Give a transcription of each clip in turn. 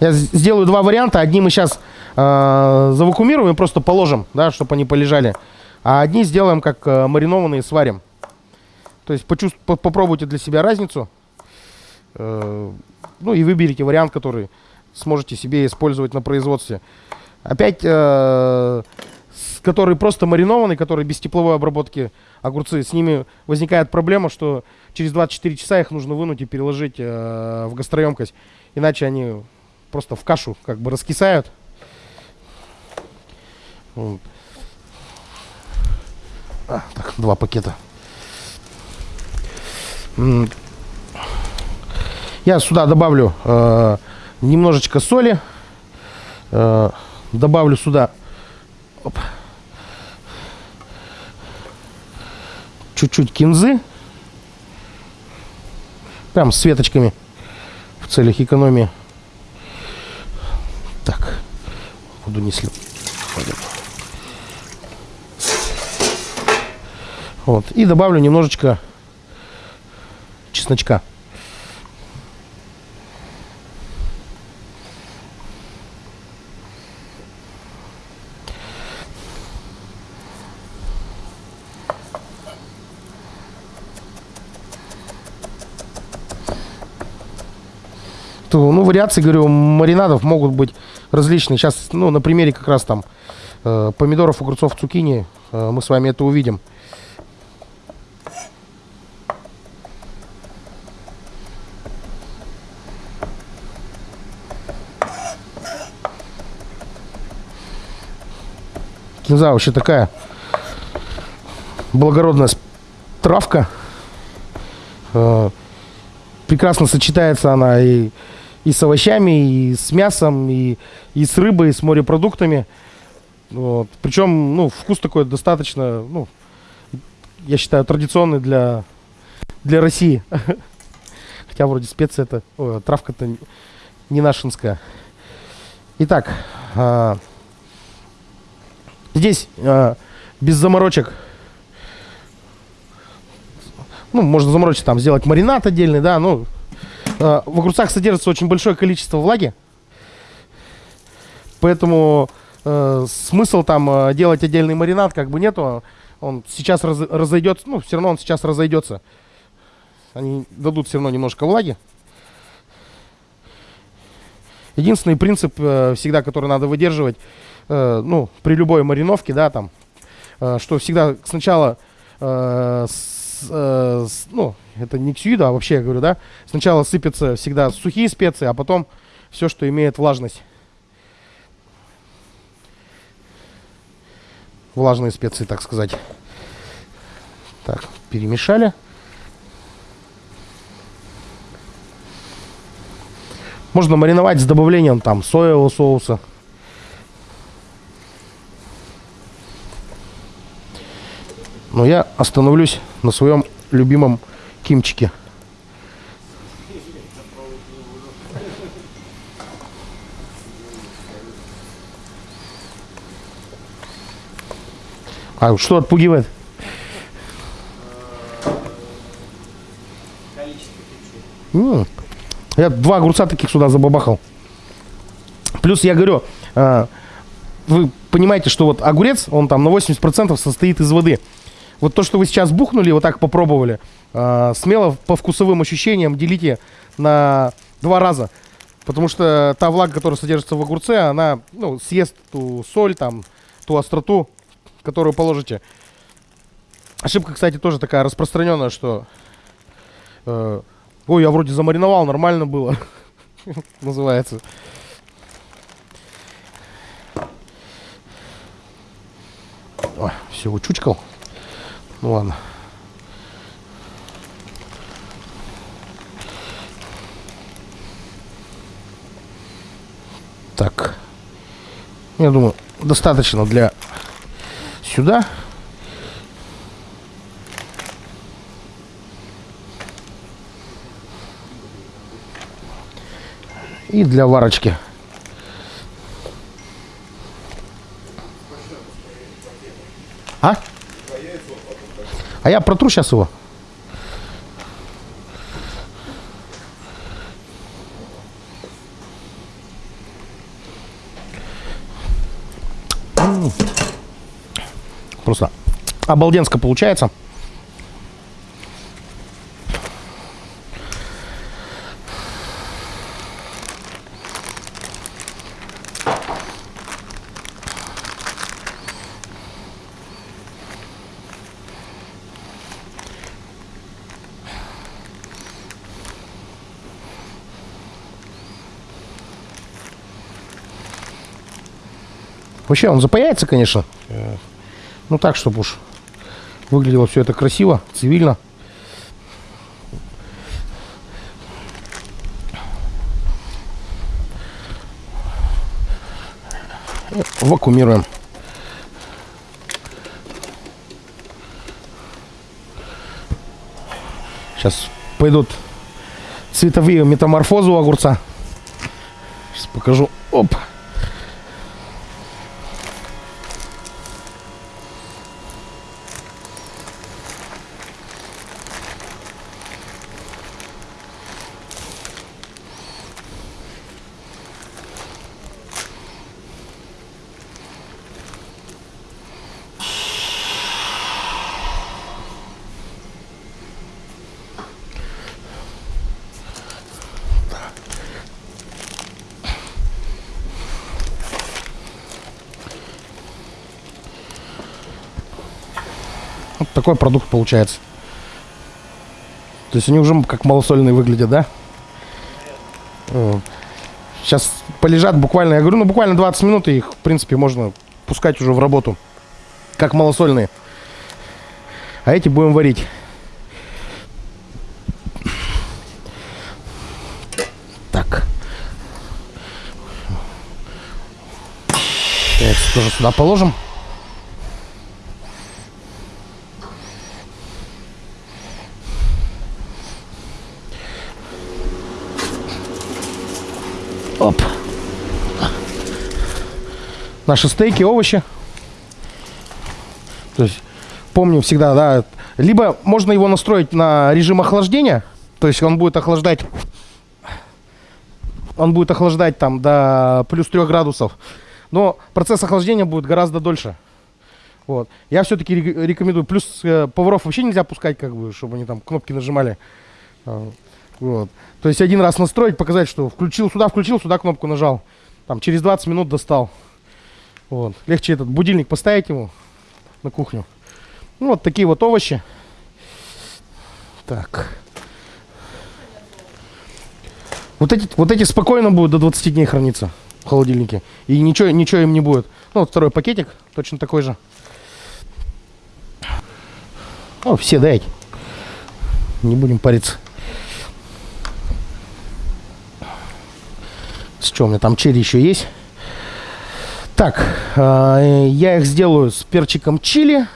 Я сделаю два варианта. Одни мы сейчас э, завакуумируем и просто положим, да, чтобы они полежали. А одни сделаем как э, маринованные, сварим. То есть почувств... попробуйте для себя разницу. Э, ну и выберите вариант, который сможете себе использовать на производстве. Опять, э, который просто маринованный, который без тепловой обработки огурцы, с ними возникает проблема, что через 24 часа их нужно вынуть и переложить э, в гастроемкость. Иначе они просто в кашу как бы раскисают. А, так, два пакета. Я сюда добавлю э, немножечко соли. Э, добавлю сюда чуть-чуть кинзы. Прям с веточками в целях экономии. Так, буду не слеп. Вот. И добавлю немножечко чесночка. Ну, вариации, говорю, маринадов могут быть различные. Сейчас, ну, на примере как раз там э, помидоров, огурцов, цукини э, мы с вами это увидим. Кинза вообще такая благородная травка. Э, прекрасно сочетается она и, и с овощами, и с мясом, и, и с рыбой, и с морепродуктами. Вот. Причем, ну, вкус такой достаточно, ну, я считаю, традиционный для, для России. Хотя вроде специя это, травка-то не нашинская. Итак, а, Здесь э, без заморочек. Ну, можно заморочить там, сделать маринад отдельный, да, ну. Э, в огурцах содержится очень большое количество влаги. Поэтому э, смысл там э, делать отдельный маринад как бы нету. Он сейчас раз, разойдется, ну, все равно он сейчас разойдется. Они дадут все равно немножко влаги. Единственный принцип э, всегда, который надо выдерживать, э, ну, при любой мариновке, да, там, э, что всегда сначала, э, с, э, с, ну, это не ксюида, а вообще я говорю, да, сначала сыпятся всегда сухие специи, а потом все, что имеет влажность. Влажные специи, так сказать. Так, перемешали. Можно мариновать с добавлением там соевого соуса. Но я остановлюсь на своем любимом кимчике. А что отпугивает? М Я два огурца таких сюда забабахал. Плюс я говорю, а, вы понимаете, что вот огурец, он там на 80% состоит из воды. Вот то, что вы сейчас бухнули, вот так попробовали, смело по вкусовым ощущениям делите на два раза. Потому что та влага, которая содержится в огурце, она ну, съест ту соль, там, ту остроту, которую положите. Ошибка, кстати, тоже такая распространенная, что... Э, Ой, я вроде замариновал, нормально было. Называется. Ой, все, учучкал. Ну ладно. Так. Я думаю, достаточно для сюда. И для варочки. А? А я протру сейчас его. Просто обалденско получается. Вообще он запаяется, конечно. Э, Ну так, чтобы уж выглядело все это красиво, цивильно. Вакуумируем. Сейчас пойдут цветовые метаморфозы у огурца. Сейчас покажу. Оп. Вот такой продукт получается. То есть они уже как малосольные выглядят, да? Сейчас полежат буквально, я говорю, ну буквально 20 минут, и их, в принципе, можно пускать уже в работу. Как малосольные. А эти будем варить. Так. Яйца тоже сюда положим. Оп. Наши стейки, овощи. То есть, помню всегда, да, либо можно его настроить на режим охлаждения, то есть он будет охлаждать, он будет охлаждать там до плюс 3 градусов, но процесс охлаждения будет гораздо дольше. Вот. Я все-таки рекомендую. Плюс э, поваров вообще нельзя пускать, как бы, чтобы они там кнопки нажимали. Вот. То есть один раз настроить, показать, что включил сюда, включил, сюда кнопку нажал. Там через 20 минут достал. Вот. Легче этот будильник поставить ему на кухню. Ну, вот такие вот овощи. Так. Вот эти, вот эти спокойно будут до 20 дней храниться в холодильнике. И ничего, ничего им не будет. Ну, вот второй пакетик, точно такой же. О, все дайте. Не будем париться. С чем у меня там черри еще есть? Так, э, я их сделаю с перчиком чили.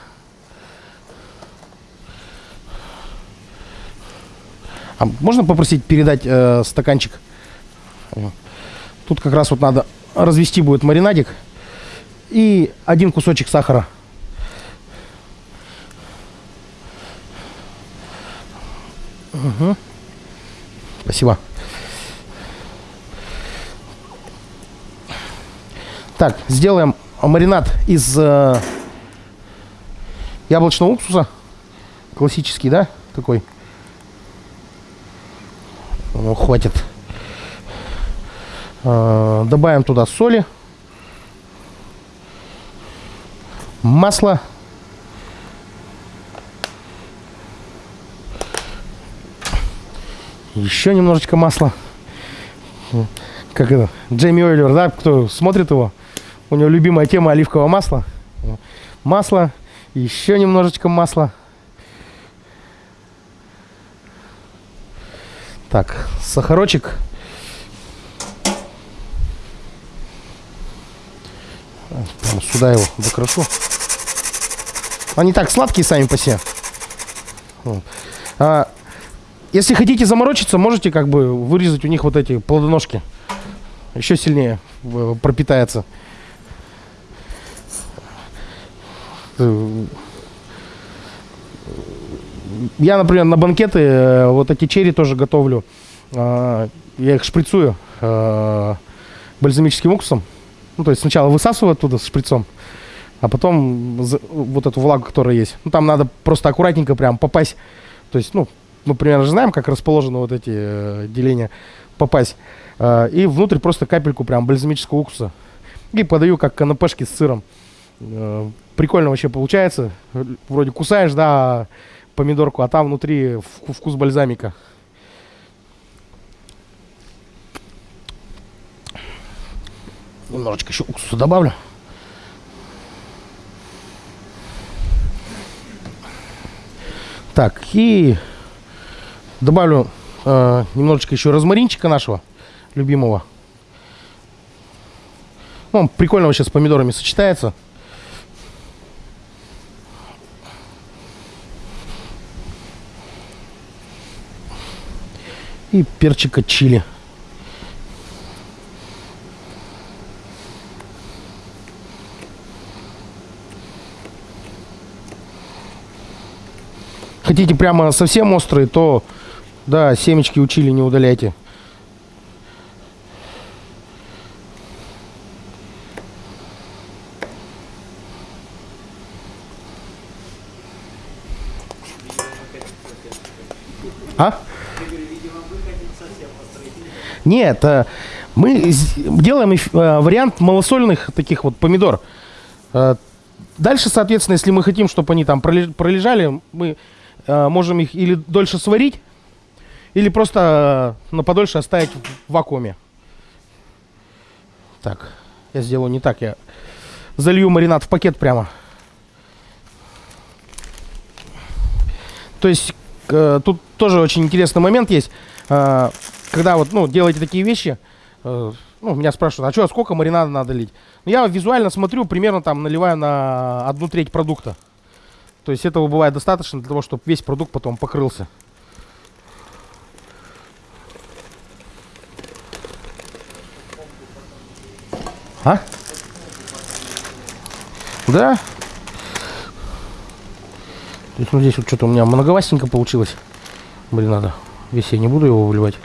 А можно попросить передать э, стаканчик? Тут как раз вот надо развести будет маринадик. И один кусочек сахара. Угу. Спасибо. Так, сделаем маринад из э, яблочного уксуса. Классический, да? Такой. Ну, хватит. Э, добавим туда соли. Масло. Еще немножечко масла. Как это? Джейми Ойлер, да? Кто смотрит его? У него любимая тема оливкового масла. Масло, еще немножечко масла. Так, сахарочек. Сюда его докрошу. Они так сладкие сами по себе. А, если хотите заморочиться, можете как бы вырезать у них вот эти плодоножки. Еще сильнее э, пропитается. Э, я, например, на банкеты э, вот эти черри тоже готовлю. А, я их шприцую э, бальзамическим уксусом. Ну, то есть сначала высасываю оттуда с шприцом, а потом вот эту влагу, которая есть. Ну, там надо просто аккуратненько прям попасть. То есть, ну, мы примерно знаем, как расположены вот эти э, деления. Попасть. Э, и внутрь просто капельку прям бальзамического уксуса. И подаю как канапешки с сыром. Э, прикольно вообще получается. Вроде кусаешь, да, помидорку, а там внутри вку- вкус бальзамика. Немножечко еще уксуса добавлю. Так, и добавлю э, немножечко еще розмаринчика нашего любимого. Ну, Он прикольно вообще с помидорами сочетается. И перчика чили. Хотите прямо совсем острые, то да, семечки у чили не удаляйте. А? Нет, э, мы делаем э, вариант малосольных таких вот помидор. Э, Дальше, соответственно, если мы хотим, чтобы они там пролеж- пролежали, мы можем их или дольше сварить, или просто на подольше оставить в вакууме. Так, я сделаю не так, я залью маринад в пакет прямо. То есть тут тоже очень интересный момент есть. Когда вот, ну, делаете такие вещи, э, ну, меня спрашивают, а что, сколько маринада надо лить? Ну, я визуально смотрю, примерно там наливаю на одну треть продукта. То есть этого бывает достаточно для того, чтобы весь продукт потом покрылся. А? Да? То есть, ну, здесь вот что-то у меня многовастенько получилось. Блин, надо. Весь я не буду его выливать.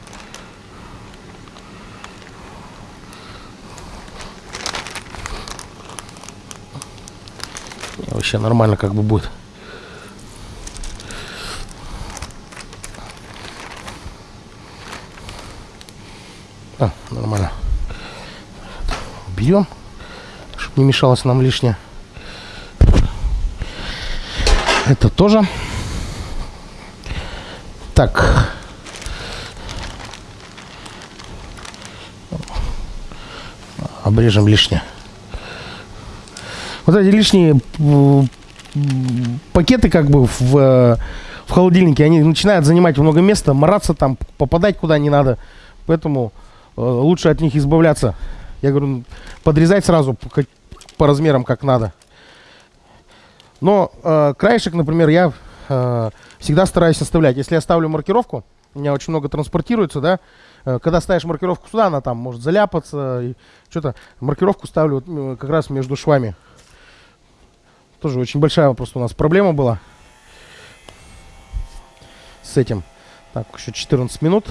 Вообще нормально как бы будет. А, нормально. Берем, чтобы не мешалось нам лишнее. Это тоже. Так. Обрежем лишнее. Вот эти лишние пакеты как бы в, в холодильнике, они начинают занимать много места, мараться там, попадать куда не надо. Поэтому э, лучше от них избавляться. Я говорю, подрезать сразу по, по размерам как надо. Но э, краешек, например, я э, всегда стараюсь оставлять. Если я ставлю маркировку, у меня очень много транспортируется, да, э, когда ставишь маркировку сюда, она там может заляпаться, что-то. Маркировку ставлю как раз между швами. Тоже очень большая просто у нас проблема была с этим. Так, еще 14 минут.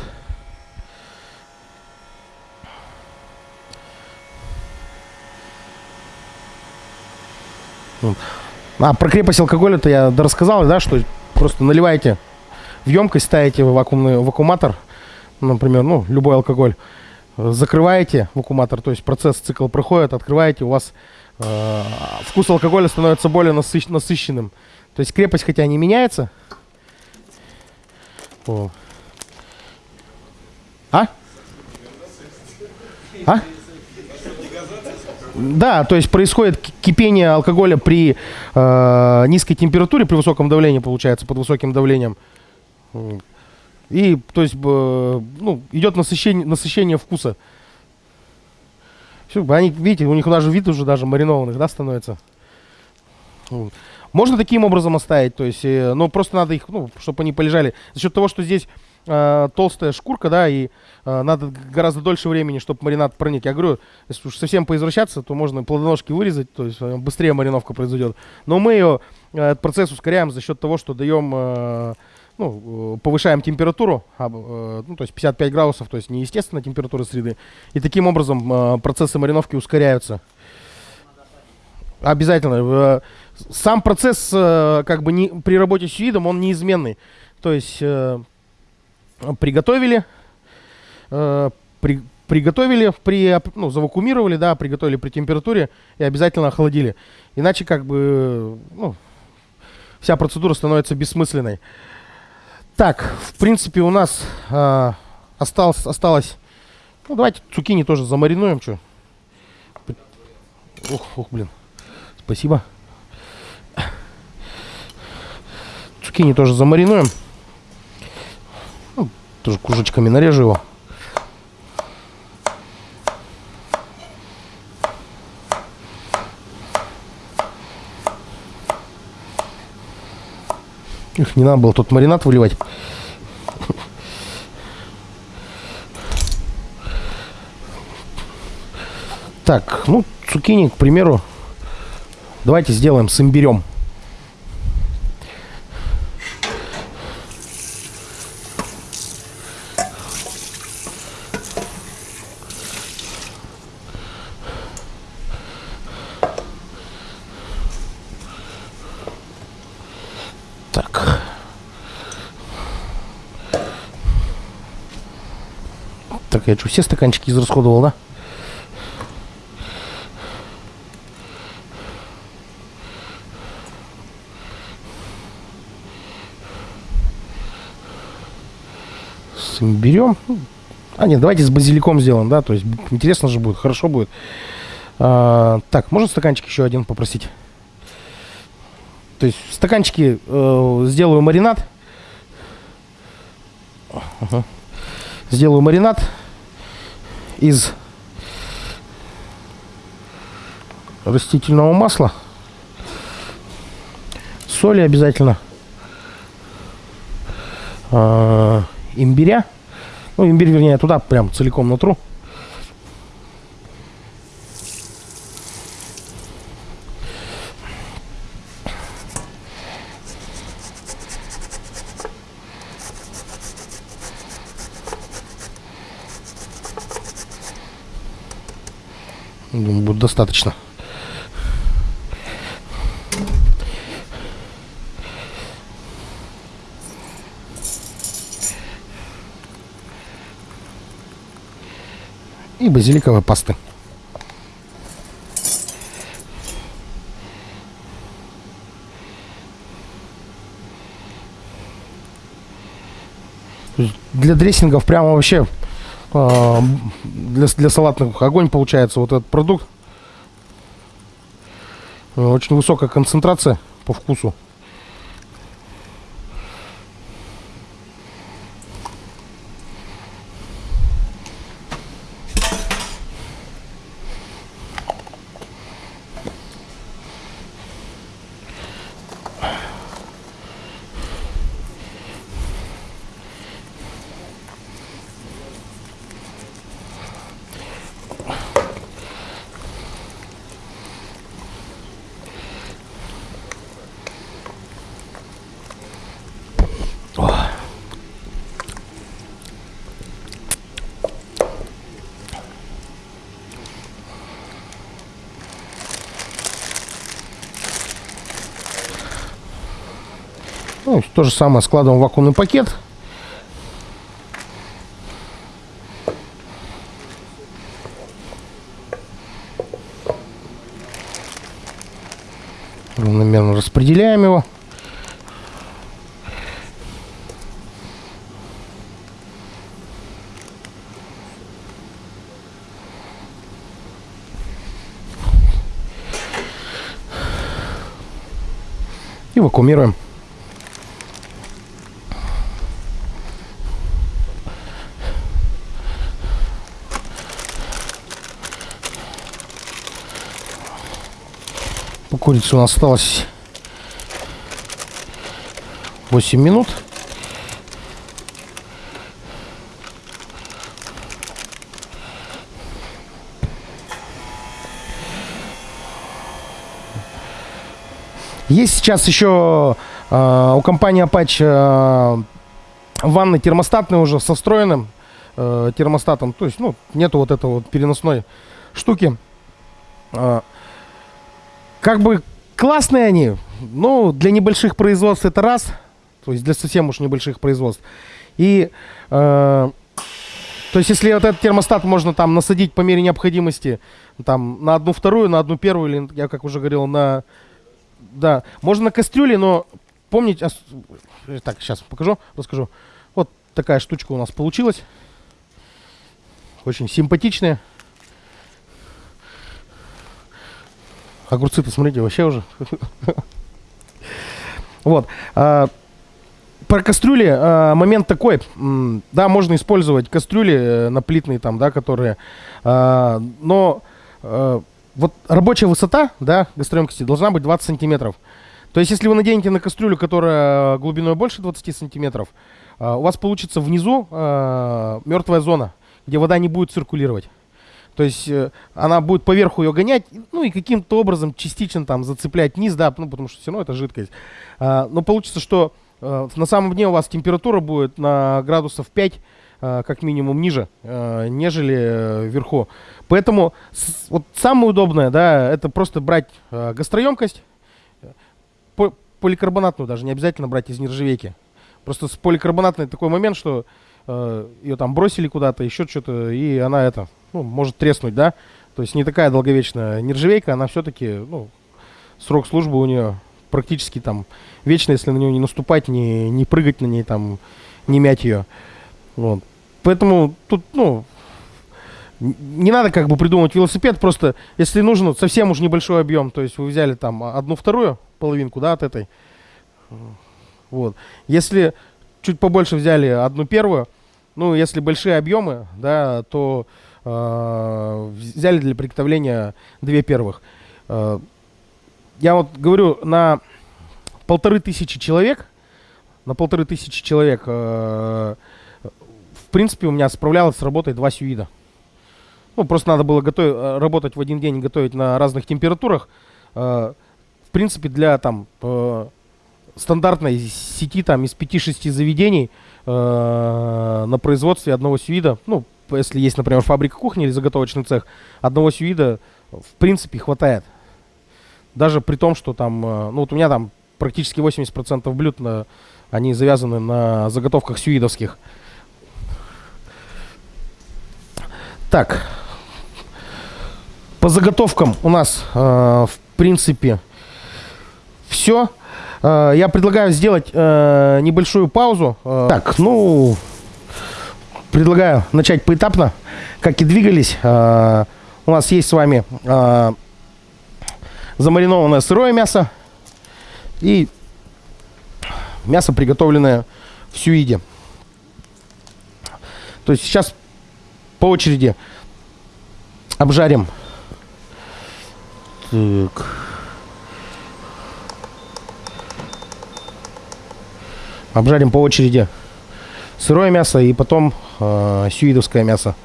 Вот. А, про крепость алкоголя-то я рассказал, да, что просто наливаете в емкость, ставите в вакуумный вакууматор, например, ну, любой алкоголь, закрываете вакууматор, то есть процесс, цикл проходит, открываете, у вас э, вкус алкоголя становится более насыщ- насыщенным. То есть крепость, хотя не меняется. О. А? А? Да, то есть происходит ки- кипение алкоголя при э, низкой температуре, при высоком давлении, получается, под высоким давлением. И, то есть, б- ну, идет насыщение, насыщение вкуса. Всё, они, видите, у них даже вид уже даже маринованных, да, становится. М. Можно таким образом оставить, то есть, э, но просто надо их, ну, чтобы они полежали. За счет того, что здесь э, толстая шкурка, да, и э, надо гораздо дольше времени, чтобы маринад проник. Я говорю, если уж совсем поизвращаться, то можно плодоножки вырезать, то есть э, быстрее мариновка произойдет. Но мы ее, э, этот процесс ускоряем за счет того, что даем, э, ну, э, повышаем температуру, э, ну, то есть 55 градусов, то есть не естественная температура среды. И таким образом э, процессы мариновки ускоряются. Обязательно. Сам процесс, как бы не, при работе с видом, он неизменный. То есть приготовили, при, приготовили, при, ну, завакуумировали, да, приготовили при температуре и обязательно охладили. Иначе как бы, ну, вся процедура становится бессмысленной. Так, в принципе, у нас э, осталось, осталось, ну, давайте цукини тоже замаринуем, что. Ух, ух, блин. Спасибо. Цукини тоже замаринуем. Ну, тоже кружочками нарежу его. Их не надо было тут маринад выливать. Так, ну, цукини, к примеру, давайте сделаем с имбирем. Так. Я что, все стаканчики израсходовал, да? С имбирем. А, нет, давайте с базиликом сделаем, да? То есть интересно же будет, хорошо будет. А, так, можно стаканчик еще один попросить? То есть в стаканчике э, сделаю маринад. Ага. Сделаю маринад из растительного масла, соли обязательно, э, имбиря. Ну, имбирь, вернее, туда прям целиком натру. Думаю, будет достаточно. И базиликовой пасты. Для дрессингов прямо вообще а, для, для салатных огонь получается вот этот продукт. Э, Очень высокая концентрация по вкусу. Ну, то же самое складываем в вакуумный пакет. Равномерно распределяем его. И вакуумируем. По курице у нас осталось 8 минут. Есть сейчас еще э, у компании Apache э, ванны термостатные уже со встроенным э, термостатом. То есть, ну, нету вот этого вот переносной штуки. Э, как бы классные они. Ну, для небольших производств это раз. То есть для совсем уж небольших производств. И, э, то есть если вот этот термостат можно там насадить по мере необходимости, там на одну вторую, на одну первую, или я как уже говорил, на... Да, можно на кастрюле, но помните... ос- Так, сейчас покажу, расскажу. Вот такая штучка у нас получилась. Очень симпатичная. Огурцы-то, смотрите, вообще уже. Вот. а, Про кастрюли а, момент такой. Да, можно использовать кастрюли э, наплитные там, да, которые... а, Но э, вот рабочая высота, да, гастроемкости должна быть 20 сантиметров. То есть, если вы наденете на кастрюлю, которая глубиной больше 20 сантиметров, у вас получится внизу мертвая зона, где вода не будет циркулировать. То есть э, она будет поверху ее гонять, ну и каким-то образом частично там зацеплять низ, да, ну потому что все равно это жидкость. А, но получится, что э, на самом дне у вас температура будет на градусов 5 э, как минимум ниже, нежели вверху. Поэтому вот самое удобное, да, это просто брать гастроемкость, по- поликарбонатную даже, не обязательно брать из нержавейки. Просто с поликарбонатной такой момент, что ее там бросили куда-то, еще что-то, и она это, ну, может треснуть, да. То есть не такая долговечная нержавейка, она все-таки, ну, срок службы у нее практически там вечный, если на нее не наступать, не, не прыгать на ней, там, не мять ее. Вот. Поэтому тут, ну, не надо как бы придумывать велосипед, просто если нужно совсем уж небольшой объем, то есть вы взяли там одну вторую половинку, да, от этой, вот. Если чуть побольше взяли одну первую, ну, если большие объемы, да, то взяли для приготовления две первых. Э, я вот говорю, на полторы тысячи человек, на полторы тысячи человек, э, в принципе, у меня справлялось с работой два сюида. Ну, просто надо было готовить, э, работать в один день и готовить на разных температурах. В принципе, для там стандартной сети там из 5-6 заведений на производстве одного сюида, ну, если есть, например, фабрика кухни или заготовочный цех, одного сюида в принципе хватает. Даже при том, что там, э, ну вот у меня там практически 80% блюд, на, они завязаны на заготовках сюидовских. Так, по заготовкам у нас, э, в принципе, все. Я предлагаю сделать э, небольшую паузу. Э, так, ну, предлагаю начать поэтапно, как и двигались. Э, у нас есть с вами э, замаринованное сырое мясо и мясо, приготовленное в сюиде. То есть сейчас по очереди обжарим. Так. Обжарим по очереди сырое мясо и потом э, сюидовское мясо.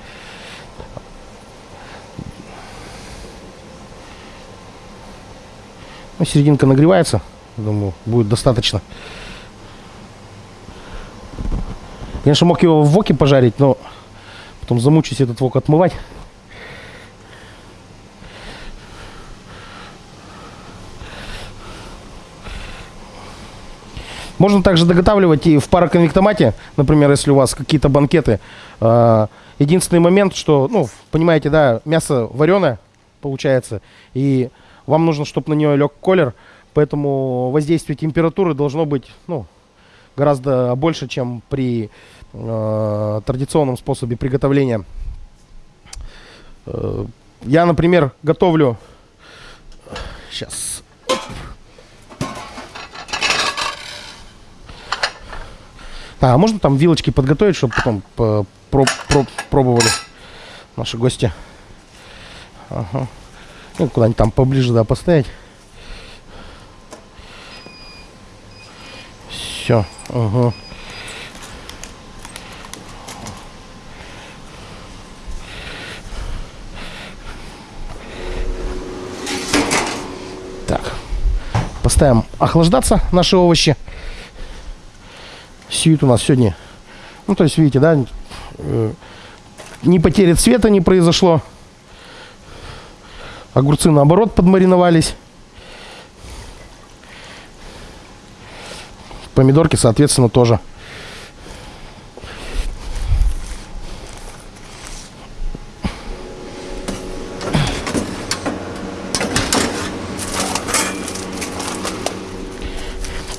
Ну, серединка нагревается. Думаю, будет достаточно. Конечно, мог его в воке пожарить, но потом замучусь этот вок отмывать. Можно также доготавливать и в пароконвектомате, например, если у вас какие-то банкеты. А, Единственный момент, что, ну, понимаете, да, мясо вареное получается, и вам нужно, чтобы на нее лег колер, поэтому воздействие температуры должно быть, ну, гораздо больше, чем при э, традиционном способе приготовления. Э, я, например, готовлю... Сейчас. А, можно там вилочки подготовить, чтобы потом по- про- про- пробовали наши гости. Ага. Ну, куда-нибудь там поближе, да, поставить. Все. Ага. Так. Поставим охлаждаться наши овощи сьют у нас сегодня. Ну, то есть, видите, да, э, не потеря цвета не произошло. Огурцы, наоборот, подмариновались. Помидорки, соответственно, тоже.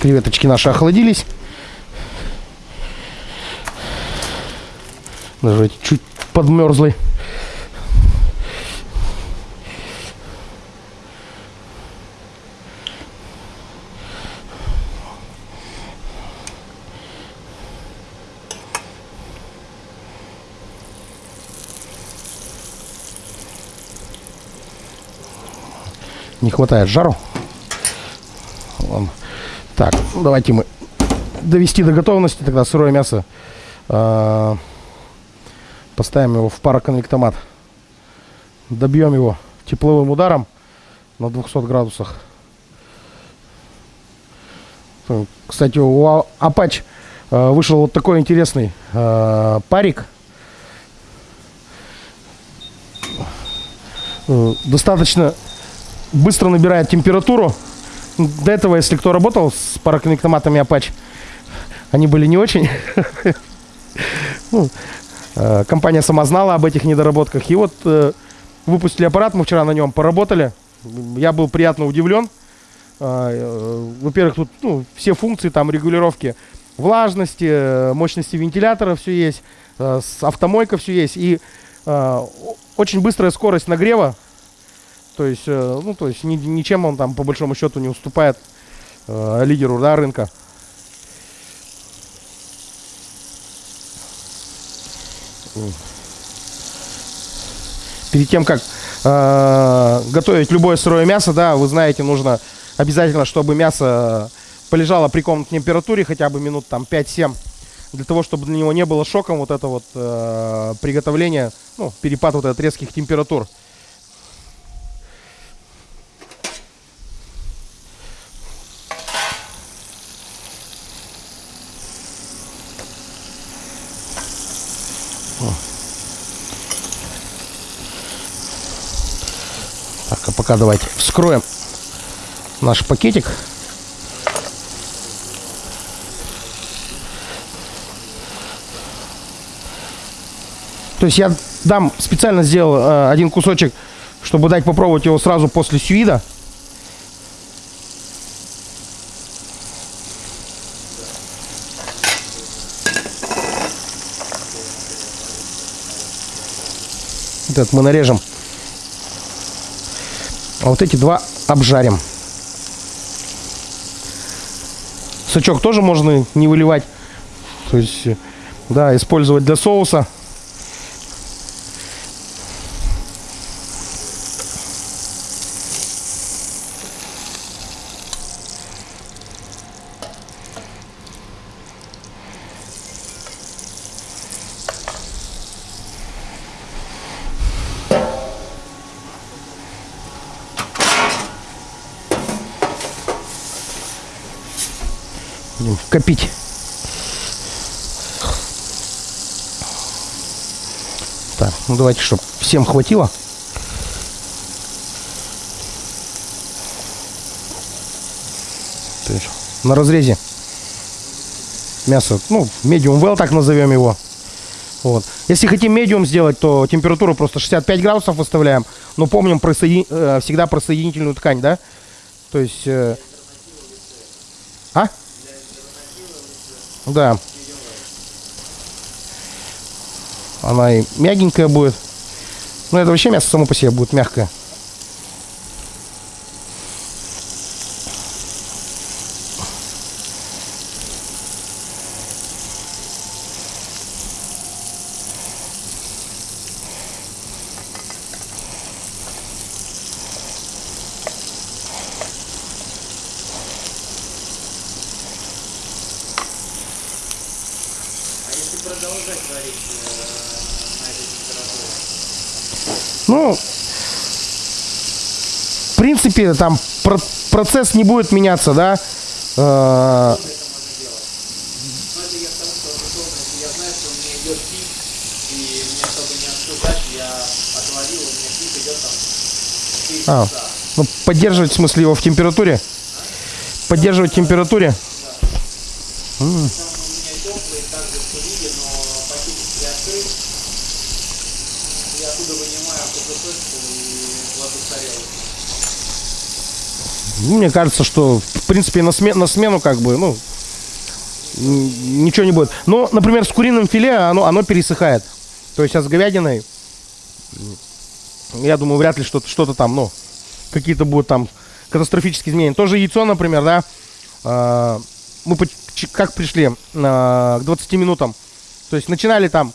Креветочки наши охладились. Даже чуть подмерзли. Не хватает жару. Ладно. Так, давайте мы довести до готовности тогда сырое мясо. А, поставим его в пароконвектомат. Добьем его тепловым ударом на 200 градусах. Кстати, у А- Apache э, вышел вот такой интересный э, парик. Э, Достаточно быстро набирает температуру. До этого, если кто работал с пароконвектоматами Apache, они были не очень. Э, Компания сама знала об этих недоработках. И вот э, выпустили аппарат, мы вчера на нем поработали. Я был приятно удивлен. Э, Во-первых, тут ну, все функции, там регулировки влажности, мощности вентилятора все есть, с автомойка все есть. И очень быстрая скорость нагрева. То есть, ну, то есть ни- ничем он там по большому счету не уступает лидеру да, рынка. Перед тем, как э, готовить любое сырое мясо, да, вы знаете, нужно обязательно, чтобы мясо полежало при комнатной температуре хотя бы минут там 5-7, для того, чтобы для него не было шоком вот это вот э, приготовление, ну, перепад вот этот резких температур. Пока давайте вскроем наш пакетик. То есть я дам, специально сделал э, один кусочек, чтобы дать попробовать его сразу после сюида. Этот мы нарежем. А вот эти два обжарим. Сачок тоже можно не выливать. То есть, да, использовать для соуса. Будем копить. Так, ну давайте, чтобы всем хватило. То есть на разрезе мясо, ну, medium well, так назовем его. Вот. Если хотим медиум сделать, то температуру просто 65 градусов выставляем. Но помним про соедин- э, всегда про соединительную ткань, да? То есть... э, А? Да. Она и мягенькая будет. Ну, это вообще мясо само по себе будет мягкое. А если продолжать варить э, на этой температуре? Ну, в принципе, там про- процесс не будет меняться, да? Э, это я к тому, что условно, если я знаю, что у меня идет пик, и мне, чтобы не отступать, я отварил, у меня пик идет там 4 А. ну, поддерживать, в смысле, его в температуре? Поддерживать в температуре? Там у меня теплый, также в кулиге, но пакетик приоткрыт. Я оттуда вынимаю кусочку и кладу в тарелку. Ну, Мне кажется, что, в принципе, на, сме- на смену как бы, ну, ничего не будет. Но, например, с куриным филе оно, оно пересыхает. То есть, а с говядиной, я думаю, вряд ли что-то, что-то там, ну, какие-то будут там катастрофические изменения. Тоже яйцо, например, да, а, мы как пришли а, к 20 минутам. То есть начинали там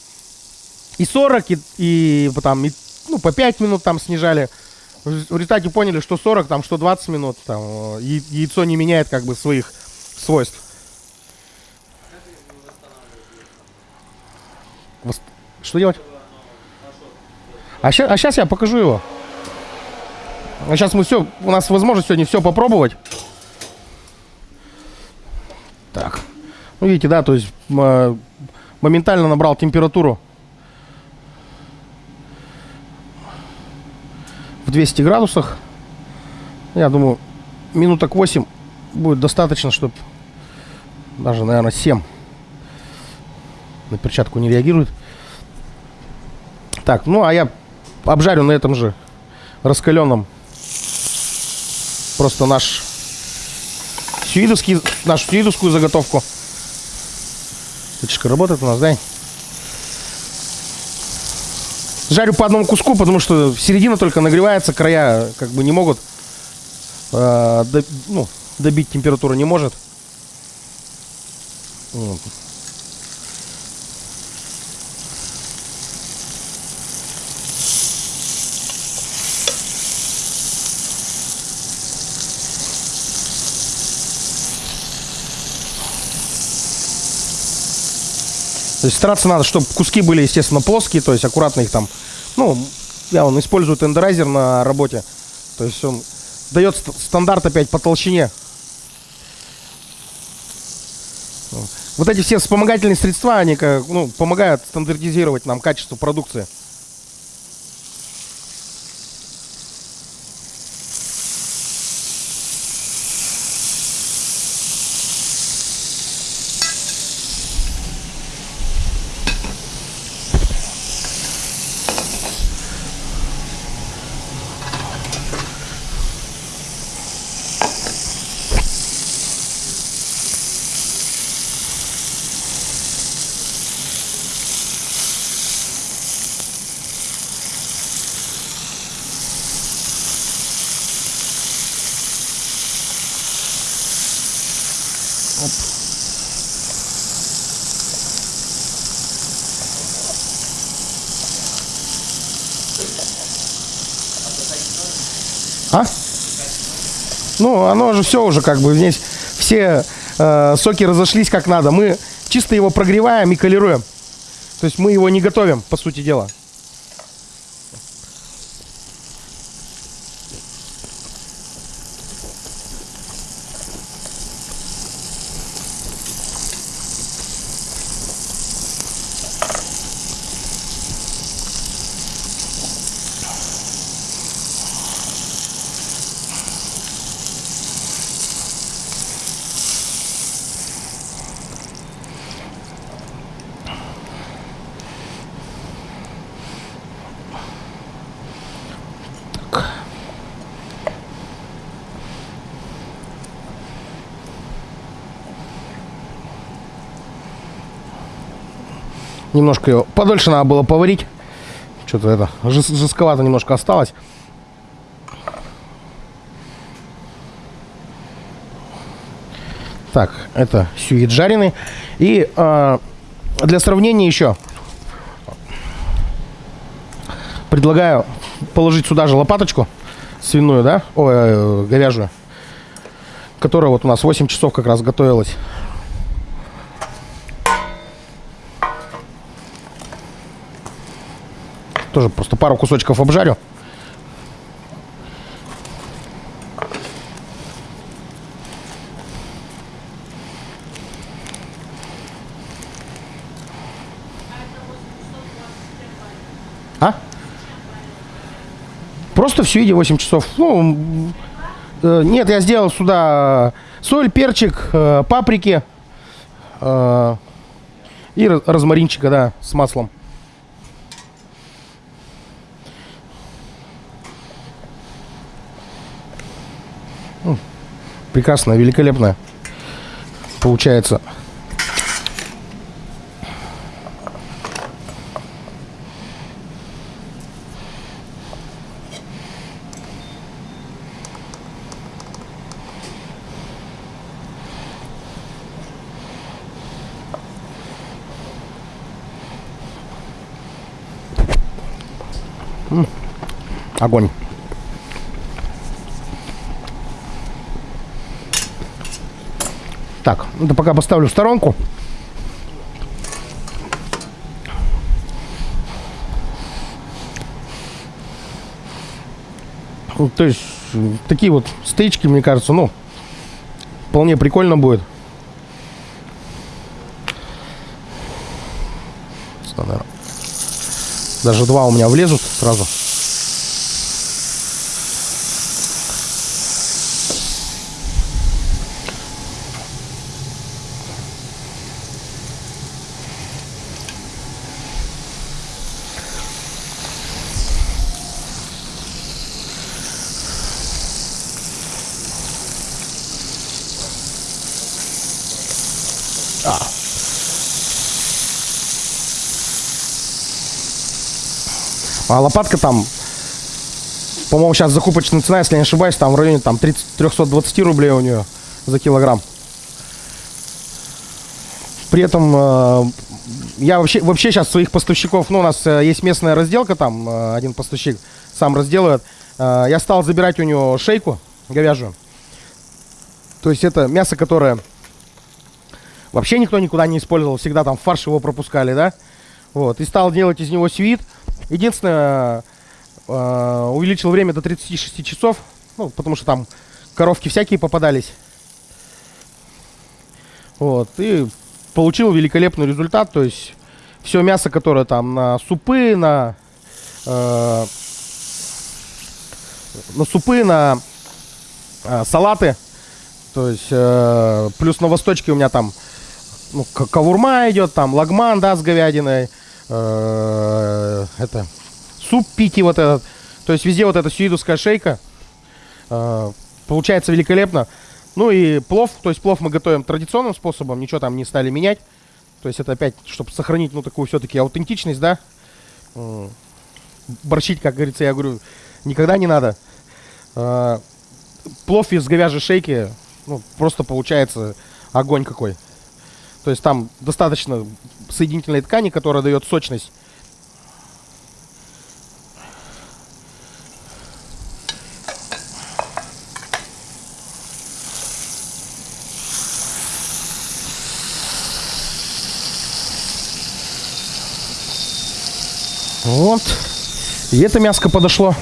и 40, и, и там, и, ну, по 5 минут там снижали. В рез- в результате поняли, что 40, там, что 20 минут, там, э, яйцо не меняет как бы своих свойств. Что делать? А сейчас, а щас я покажу его. А сейчас мы все, у нас возможность сегодня все попробовать. Так. Ну, видите, да, то есть э, моментально набрал температуру в 200 градусах. Я думаю, минуток 8 будет достаточно, чтобы даже, наверное, 7 на перчатку не реагирует. Так, ну а я обжарю на этом же раскаленном просто наш сюидовский, нашу сюидовскую заготовку. Печка работает у нас, да? Жарю по одному куску, потому что середина только нагревается, края как бы не могут э, до- ну, добить температуру не может. Вот. Есть стараться надо, чтобы куски были, естественно, плоские, то есть аккуратно их там. Ну, я он использую тендерайзер на работе. То есть он дает ст- стандарт опять по толщине. Вот эти все вспомогательные средства, они как, ну, помогают стандартизировать нам качество продукции. Оно же все уже как бы здесь все э, соки разошлись как надо. Мы чисто его прогреваем и колируем. То есть мы его не готовим, по сути дела. Немножко его подольше надо было поварить. Что-то это жес- жестковато немножко осталось. Так, это сюит жареный. И э, для сравнения еще предлагаю положить сюда же лопаточку свиную, да, ой, э, говяжью, которая вот у нас 8 часов как раз готовилась. Тоже просто пару кусочков обжарю. А? Просто в сюиде 8 часов. Ну, э, нет, я сделал сюда соль, перчик, э, паприки, э, и розмаринчика, да, с маслом. Прекрасно, великолепно получается. Огонь. Так, это пока поставлю в сторонку. Ну, То есть, такие вот стейчки, мне кажется, ну, вполне прикольно будет. Даже два у меня влезут сразу. А лопатка там, по-моему, сейчас закупочная цена, если не ошибаюсь, там в районе там 30, 320 рублей у нее за килограмм. При этом э, я вообще, вообще сейчас своих поставщиков, ну, у нас э, есть местная разделка, там э, один поставщик сам разделывает. Я стал забирать у него шейку говяжью. То есть это мясо, которое вообще никто никуда не использовал, всегда там фарш его пропускали, да? Вот, и стал делать из него свит. Единственное, э, увеличил время до 36 часов, ну, потому что там коровки всякие попадались. Вот, и получил великолепный результат, то есть все мясо, которое там на супы, на, э, на супы, на э, салаты, то есть э, плюс на восточке у меня там ну, кавурма идет, там лагман, да, с говядиной, э, это суп пики вот этот, то есть везде вот эта сюидовская шейка, э, получается великолепно. Ну и плов, то есть плов мы готовим традиционным способом, ничего там не стали менять, то есть это опять, чтобы сохранить, ну, такую все-таки аутентичность, да, М, борщить, как говорится, я говорю, никогда не надо. Э, плов из говяжьей шейки, ну, просто получается огонь какой. То есть там достаточно соединительной ткани, которая дает сочность. Вот. И это мяско подошло.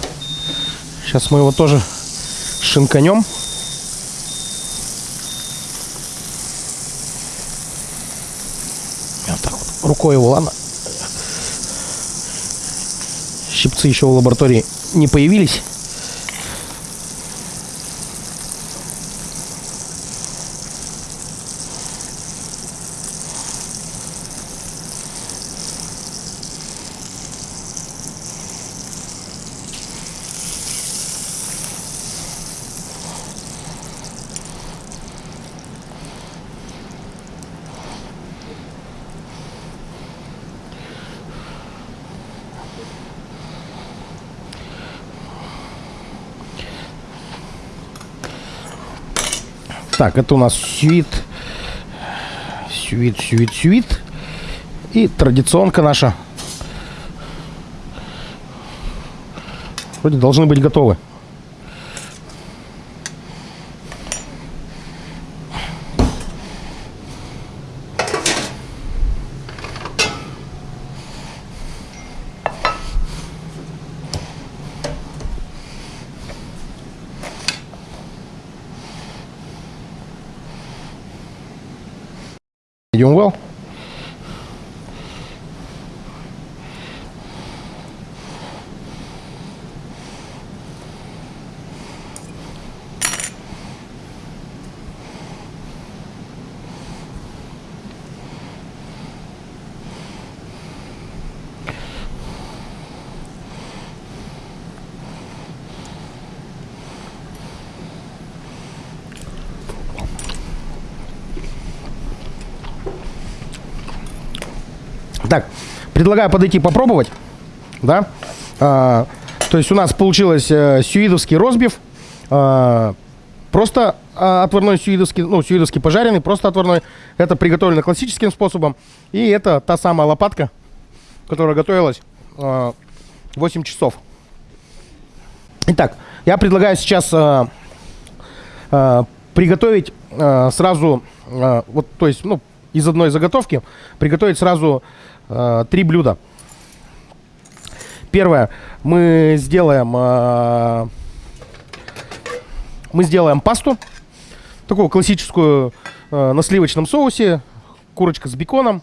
Сейчас мы его тоже шинканем. Вот так вот. Рукой его, ладно. Щипцы еще в лаборатории не появились. Так, это у нас сюит. Сюит, сюит, сюит. И традиционка наша. Вроде должны быть готовы. Идем well. Так, предлагаю подойти попробовать, да. А, то есть у нас получилось э, сюидовский розбив, а, просто а, отварной сюидовский, ну, сюидовский пожаренный, просто отварной. Это приготовлено классическим способом. И это та самая лопатка, которая готовилась а, 8 часов. Итак, я предлагаю сейчас а, а, приготовить а, сразу, а, вот, то есть, ну, из одной заготовки, приготовить сразу а, три блюда. Первое, мы сделаем, а, мы сделаем пасту, такую классическую а, на сливочном соусе, курочка с беконом,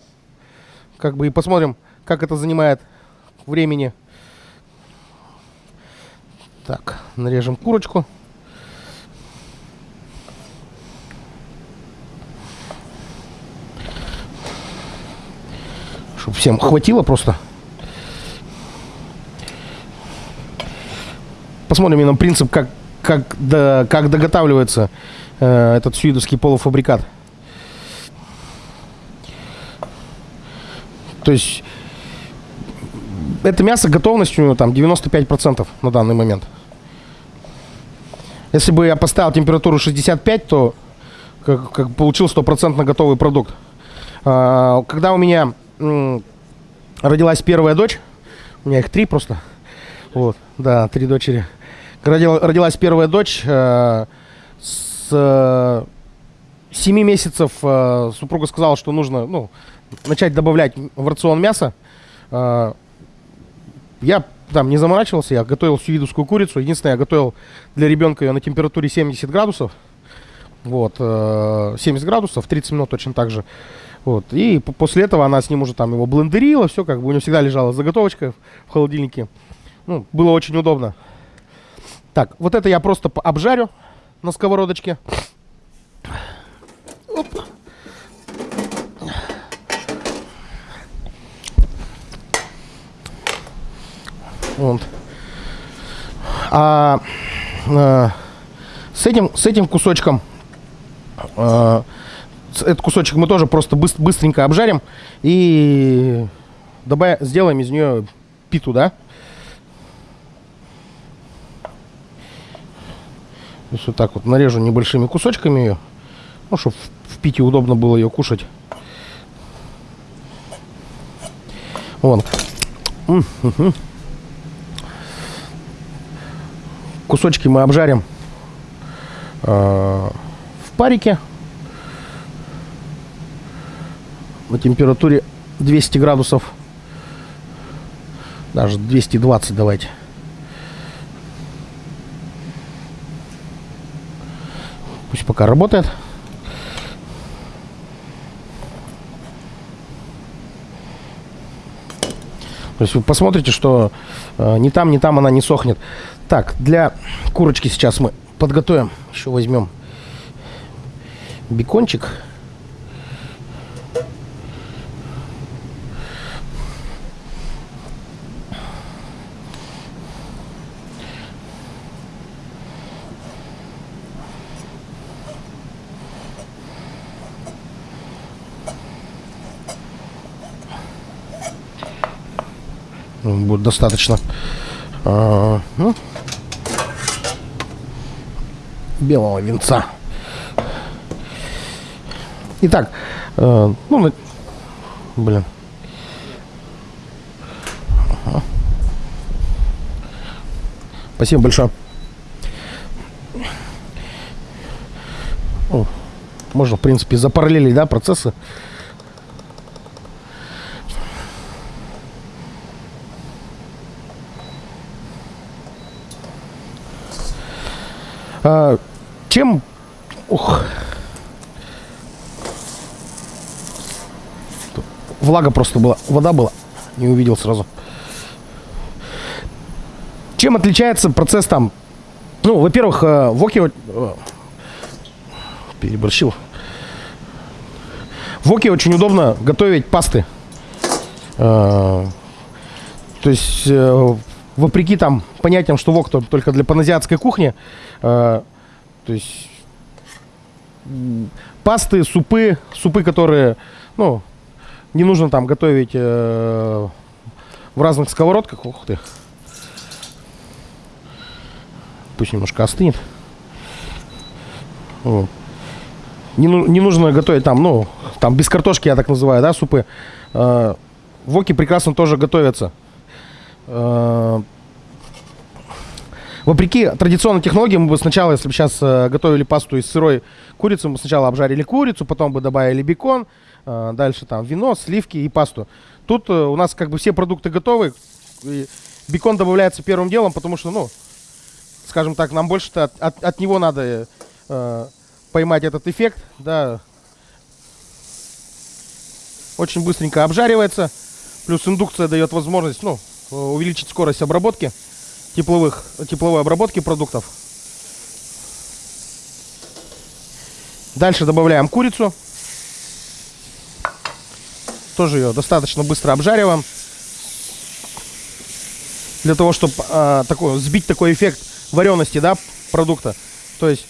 как бы и посмотрим, как это занимает времени. Так, нарежем курочку. Чтобы всем хватило просто. Посмотрим именно принцип, как, как, до, как доготавливается э, этот сюидовский полуфабрикат. То есть это мясо готовностью там 95% на данный момент. Если бы я поставил температуру 65, то как, как получил стопроцентно готовый продукт. А, когда у меня родилась первая дочь, у меня их три просто, вот, да, три дочери. Родила, родилась первая дочь, э, с э, 7 месяцев э, супруга сказала, что нужно, ну, начать добавлять в рацион мяса. Э, я там не заморачивался, я готовил сюидовскую курицу. Единственное, я готовил для ребенка ее на температуре 70 градусов. Вот, э, 70 градусов, 30 минут точно так же. Вот, и по- после этого она с ним уже там его блендерила, все, как бы у нее всегда лежала заготовочка в холодильнике. Ну, было очень удобно. Так, вот это я просто обжарю на сковородочке. Оп. Вот. А, э, с этим с этим кусочком с- этот кусочек мы тоже просто быс- быстренько обжарим и добавим, сделаем из нее питу, да? То есть вот так вот нарежу небольшими кусочками ее, ну, чтобы в, пите удобно было ее кушать. Вон. Кусочки мы обжарим э, в парике на температуре 200 градусов. Даже 220 давайте. Пусть пока работает. То есть вы посмотрите, что э, ни там, ни там она не сохнет. Так, для курочки сейчас мы подготовим. Еще возьмем бекончик. Будет достаточно. А, ну, белого венца. Итак, э, ну, блин. Ага. Спасибо большое. О, можно, в принципе, запараллелить, да, процессы. А, чем... Ух. Тут Влага просто была. Вода была. Не увидел сразу. Чем отличается процесс там? Ну, во-первых, э, в Оке... э, Переборщил. В Оке очень удобно готовить пасты. Э, То есть, вопреки там понятиям, что вок то- только для паназиатской кухни, э, то есть пасты, супы, супы, которые, ну, Не нужно там готовить э, в разных сковородках. Ух ты. Пусть немножко остынет. Вот. Не, ну- не нужно готовить там, ну, там без картошки, я так называю, да, супы. Э, воки прекрасно тоже готовятся. Э, Вопреки традиционной технологии, мы бы сначала, если бы сейчас э, готовили пасту из сырой курицы, мы сначала обжарили курицу, потом бы добавили бекон, э, дальше там вино, сливки и пасту. Тут э, у нас как бы все продукты готовы, и бекон добавляется первым делом, потому что, ну, скажем так, нам больше-то от, от- от него надо э, поймать этот эффект, да. Очень быстренько обжаривается, плюс индукция дает возможность, ну, увеличить скорость обработки тепловых, тепловой обработки продуктов. Дальше добавляем курицу. Тоже ее достаточно быстро обжариваем. Для того, чтобы такой, сбить такой эффект варености да, продукта. То есть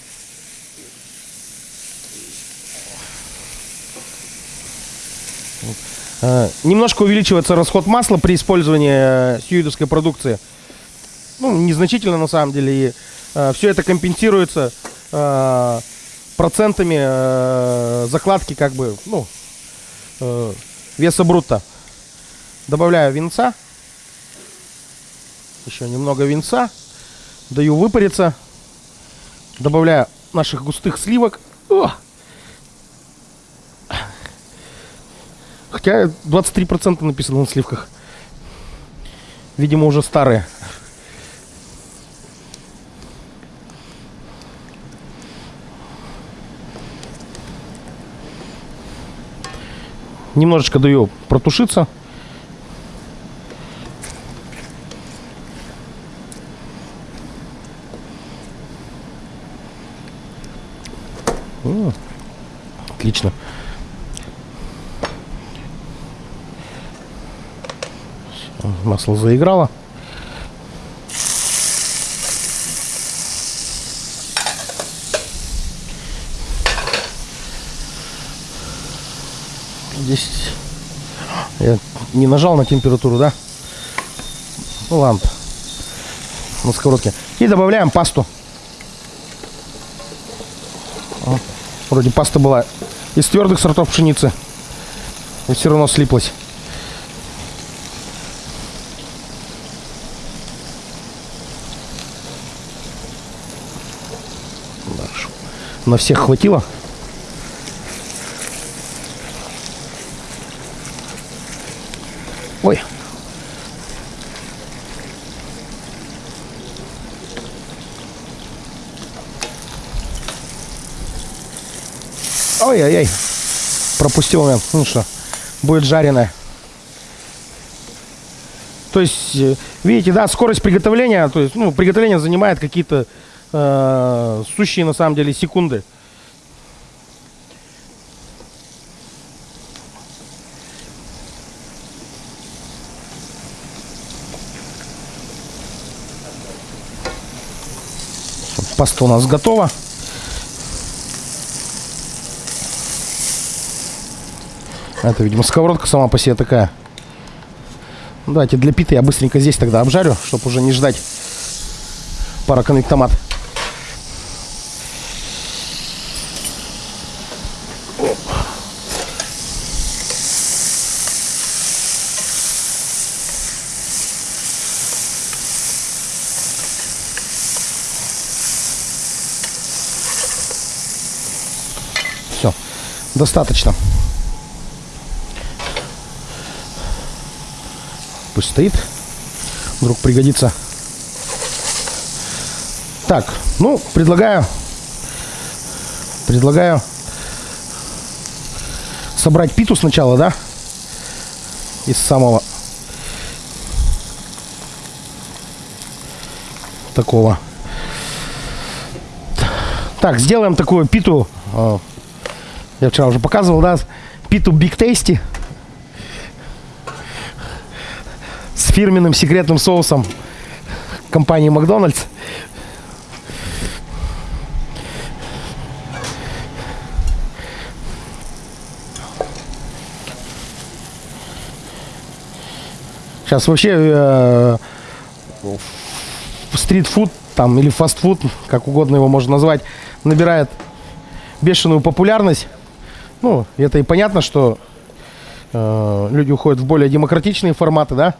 немножко увеличивается расход масла при использовании э, сьюидовской продукции ну, незначительно на самом деле. И все это компенсируется э, процентами э, закладки, как бы, ну, э, веса брутто. Добавляю винца. Еще немного винца. Даю выпариться. Добавляю наших густых сливок. О! Хотя 23% написано на сливках. Видимо, уже старые. Немножечко даю протушиться. Отлично. Масло заиграло. Здесь я не нажал на температуру, да? Ну ладно. На сковородке. И добавляем пасту. Вроде паста была из твердых сортов пшеницы. И все равно слиплась. На всех хватило? Ой. Ой-ой-ой. Пропустил момент. Ну что, будет жареное. То есть, э, видите, да, скорость приготовления, то есть, ну, приготовление занимает какие-то э, сущие на самом деле секунды. Паста у нас готова. Это, видимо, сковородка сама по себе такая. Давайте для питы я быстренько здесь тогда обжарю, чтобы уже не ждать пароконвектомат. Все, достаточно. Пусть стоит. Вдруг пригодится. Так, ну, предлагаю... Предлагаю собрать питу сначала, да? Из самого такого. Так, сделаем такую питу. Я вчера уже показывал, да? Питу Big Tasty. С фирменным секретным соусом компании Макдональдс. Сейчас вообще э, стритфуд там или фастфуд, как угодно его можно назвать, набирает бешеную популярность. Ну, это и понятно, что э, люди уходят в более демократичные форматы, да.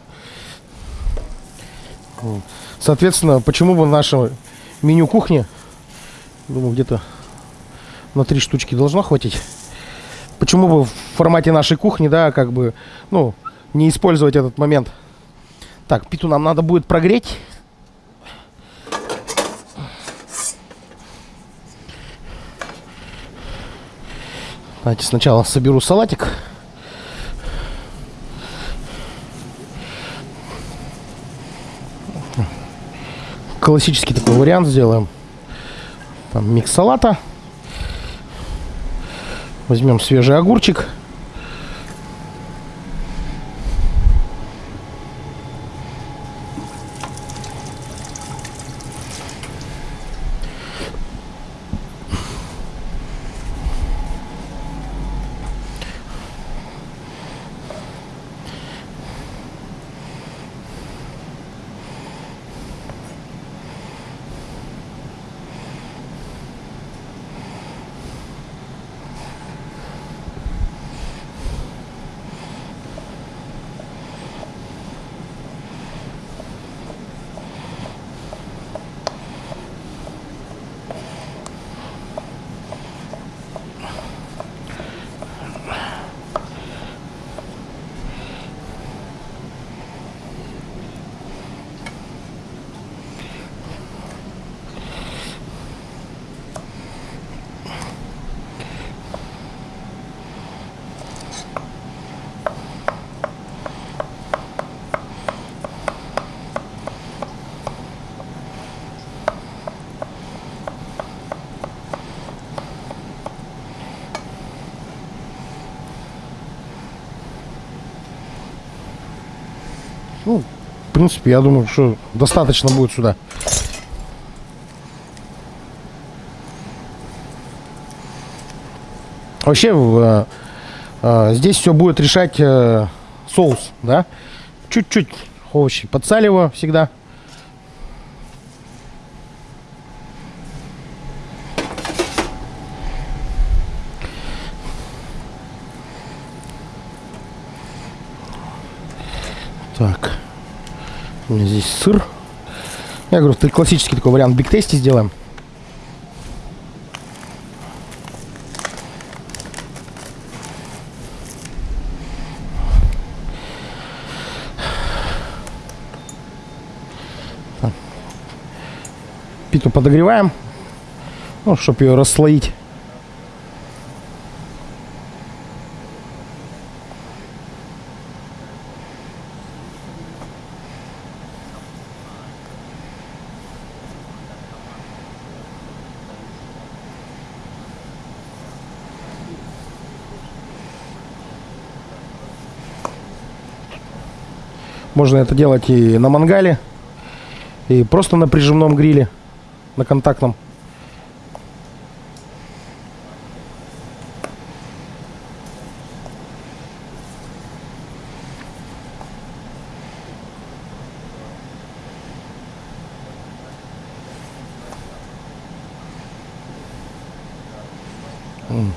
Соответственно, почему бы наше меню кухни, думаю, где-то на три штучки должно хватить. Почему бы в формате нашей кухни, да, как бы, ну, не использовать этот момент. Так, питу нам надо будет прогреть. Давайте сначала соберу салатик. Классический такой вариант сделаем. Там микс салата. Возьмем свежий огурчик. Ну, в принципе, я думаю, что достаточно будет сюда. Вообще, э, э, здесь все будет решать э, соус, да? Чуть-чуть овощи подсаливаю всегда. Так. Меня здесь сыр. Я говорю, классический такой вариант биг тести сделаем. Питу подогреваем, ну, чтобы ее расслоить. Можно это делать и на мангале, и просто на прижимном гриле, на контактном. М.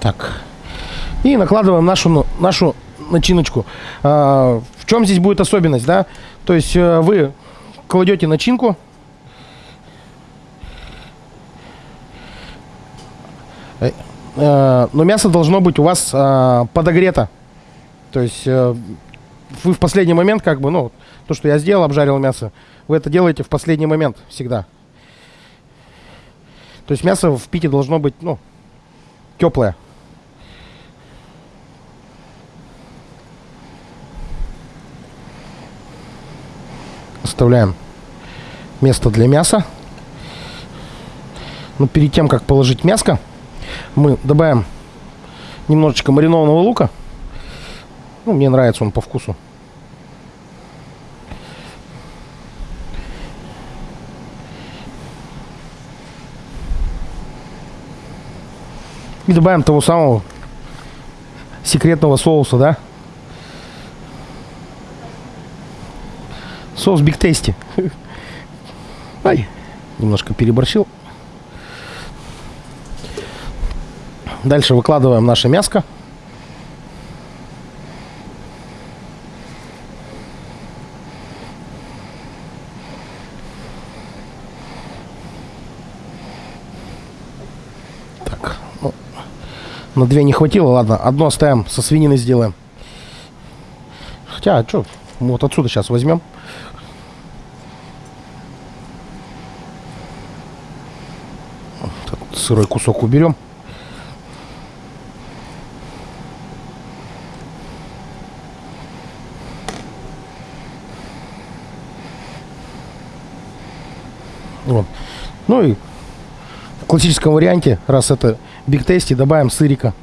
Так. Накладываем нашу, ну, нашу начиночку. А, в чем здесь будет особенность, да? То есть э, вы кладете начинку. Э, э, Но мясо должно быть у вас а, подогрето. То есть вы в последний момент, как бы, ну, то, что я сделал, обжарил мясо, вы это делаете в последний момент всегда. То есть мясо в пите должно быть, ну, теплое. Оставляем место для мяса. Но перед тем, как положить мяско, мы добавим немножечко маринованного лука. Ну, мне нравится он по вкусу. И добавим того самого секретного соуса, да? Соус Биг Тейсти. Ай, немножко переборщил. Дальше выкладываем наше мяско. Так, ну, на две не хватило, ладно, одно оставим, со свинины сделаем. Хотя, а что, вот отсюда сейчас возьмем. Этот сырой кусок уберем. Вот. Ну и в классическом варианте, раз это биг тести, добавим сырика.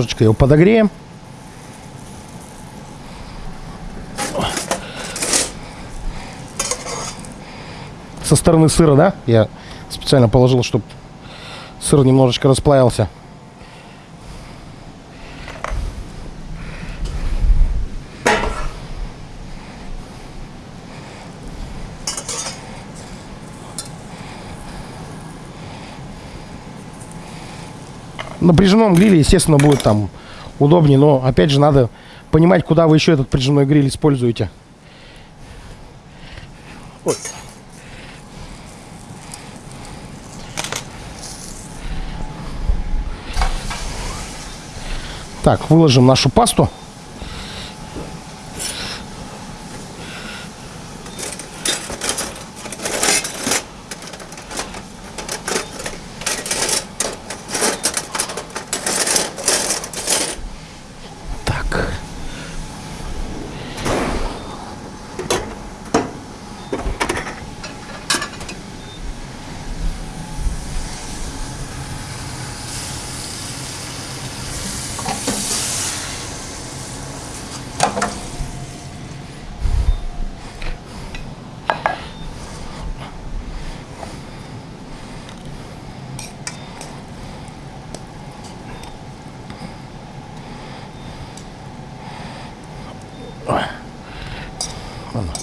Немножечко его подогреем. Со стороны сыра, да? Я специально положил, чтобы сыр немножечко расплавился. На прижимном гриле, естественно, будет там удобнее, но опять же надо понимать, куда вы еще этот прижимной гриль используете. Ой. Так, выложим нашу пасту.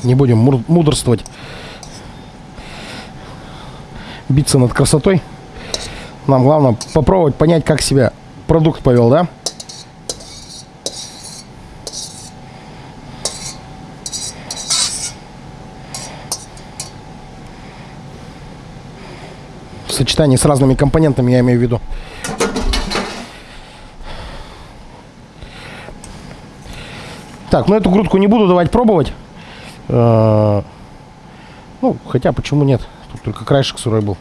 Не будем мудрствовать. Биться над красотой. Нам главное попробовать понять, как себя продукт повел, да? В сочетании с разными компонентами, я имею в виду. Так, ну эту грудку не буду давать пробовать. Э, Ну, хотя почему нет? Тут только краешек сырой был.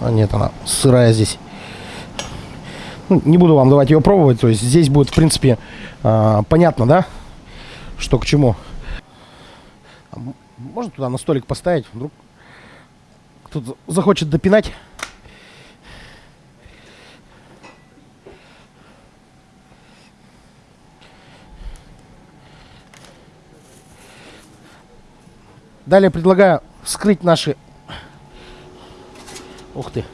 А нет, она сырая здесь. Ну, не буду вам давать ее пробовать. То есть здесь будет, в принципе, а, понятно, да? Что к чему. Можно туда на столик поставить? Вдруг кто-то захочет допинать. Далее предлагаю вскрыть наши... Ух ты.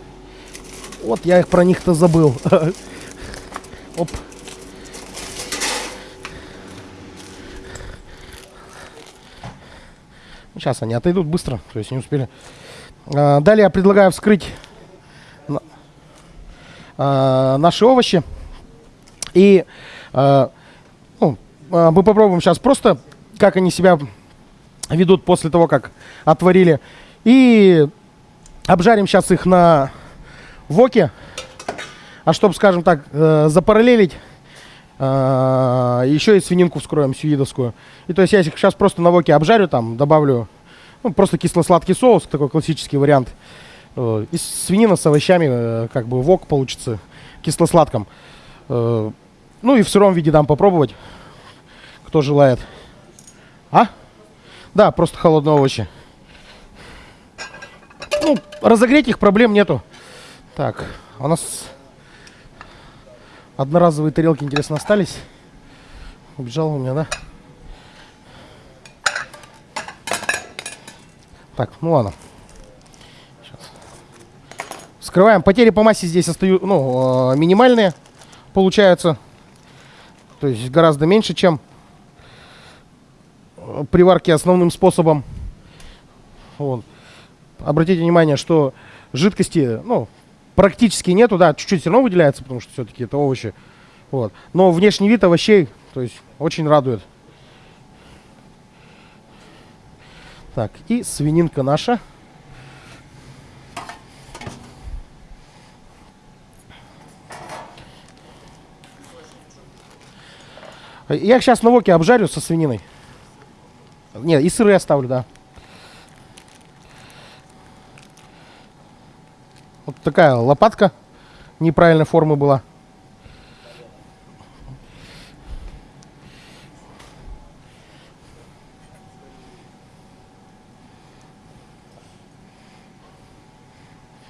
Вот я их про них-то забыл. Оп. Сейчас они отойдут быстро, то есть не успели. А, далее я предлагаю вскрыть а, наши овощи. И а, ну, а, мы попробуем сейчас просто, как они себя ведут после того, как отварили. И обжарим сейчас их на воке. А чтобы, скажем так, э, запараллелить, а, еще и свининку вскроем сюидовскую. И то есть я их сейчас просто на воке обжарю, там добавлю ну, просто кисло-сладкий соус, такой классический вариант. Э, И свинина с овощами, э, как бы вок получится кисло-сладком. Э, Ну и в сыром виде дам попробовать, кто желает. А? Да, просто холодные овощи. Ну, разогреть их проблем нету. Так, у нас одноразовые тарелки, интересно, остались. Убежал у меня, да? Так, ну ладно. Сейчас. Вскрываем. Потери по массе здесь остаются, ну, э, минимальные получаются. То есть гораздо меньше, чем при варке основным способом. Вот. Обратите внимание, что жидкости, ну, практически нету, да, чуть-чуть все равно выделяется, потому что все-таки это овощи. Вот. Но внешний вид овощей, то есть, очень радует. Так, и свининка наша. Я их сейчас на воке обжарю со свининой. Нет, и сыры оставлю, да. Вот такая лопатка неправильной формы была.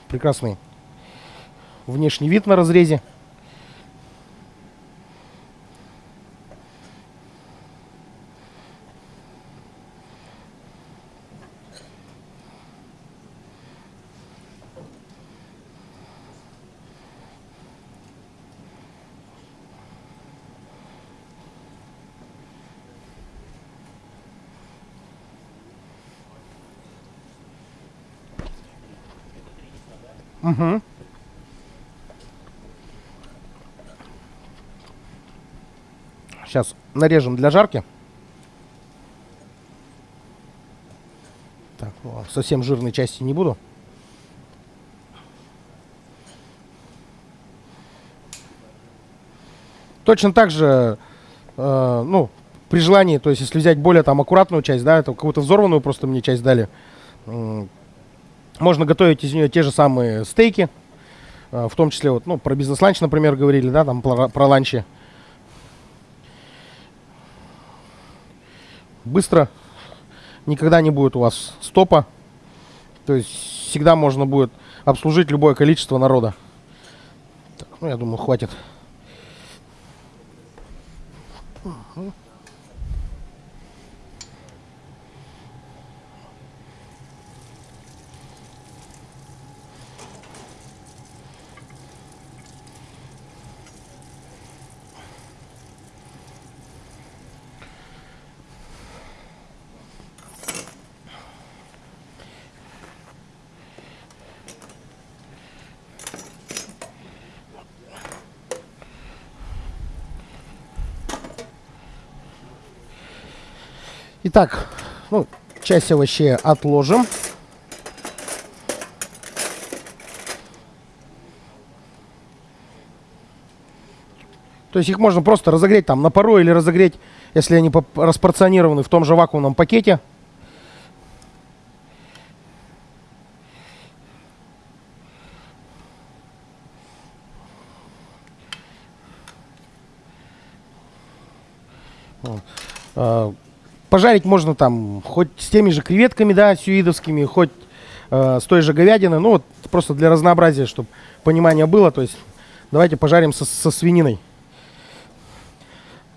Прекрасный внешний вид на разрезе. Угу. Сейчас нарежем для жарки. Так, совсем жирной части не буду. Точно так же, э, ну, при желании, то есть если взять более там аккуратную часть, да, это какую-то взорванную просто мне часть дали, можно готовить из нее те же самые стейки, э, в том числе вот, ну, про бизнес-ланч, например, говорили, да, там про, про ланчи. Быстро, никогда не будет у вас стопа, то есть всегда можно будет обслужить любое количество народа. Так, ну, я думаю, хватит. Итак, ну, часть овощей отложим. То есть их можно просто разогреть там на пару или разогреть, если они распорционированы в том же вакуумном пакете. Вот. Пожарить можно там хоть с теми же креветками, да, сюидовскими, хоть э, с той же говядиной. Ну, вот просто для разнообразия, чтобы понимание было. То есть давайте пожарим со, со свининой.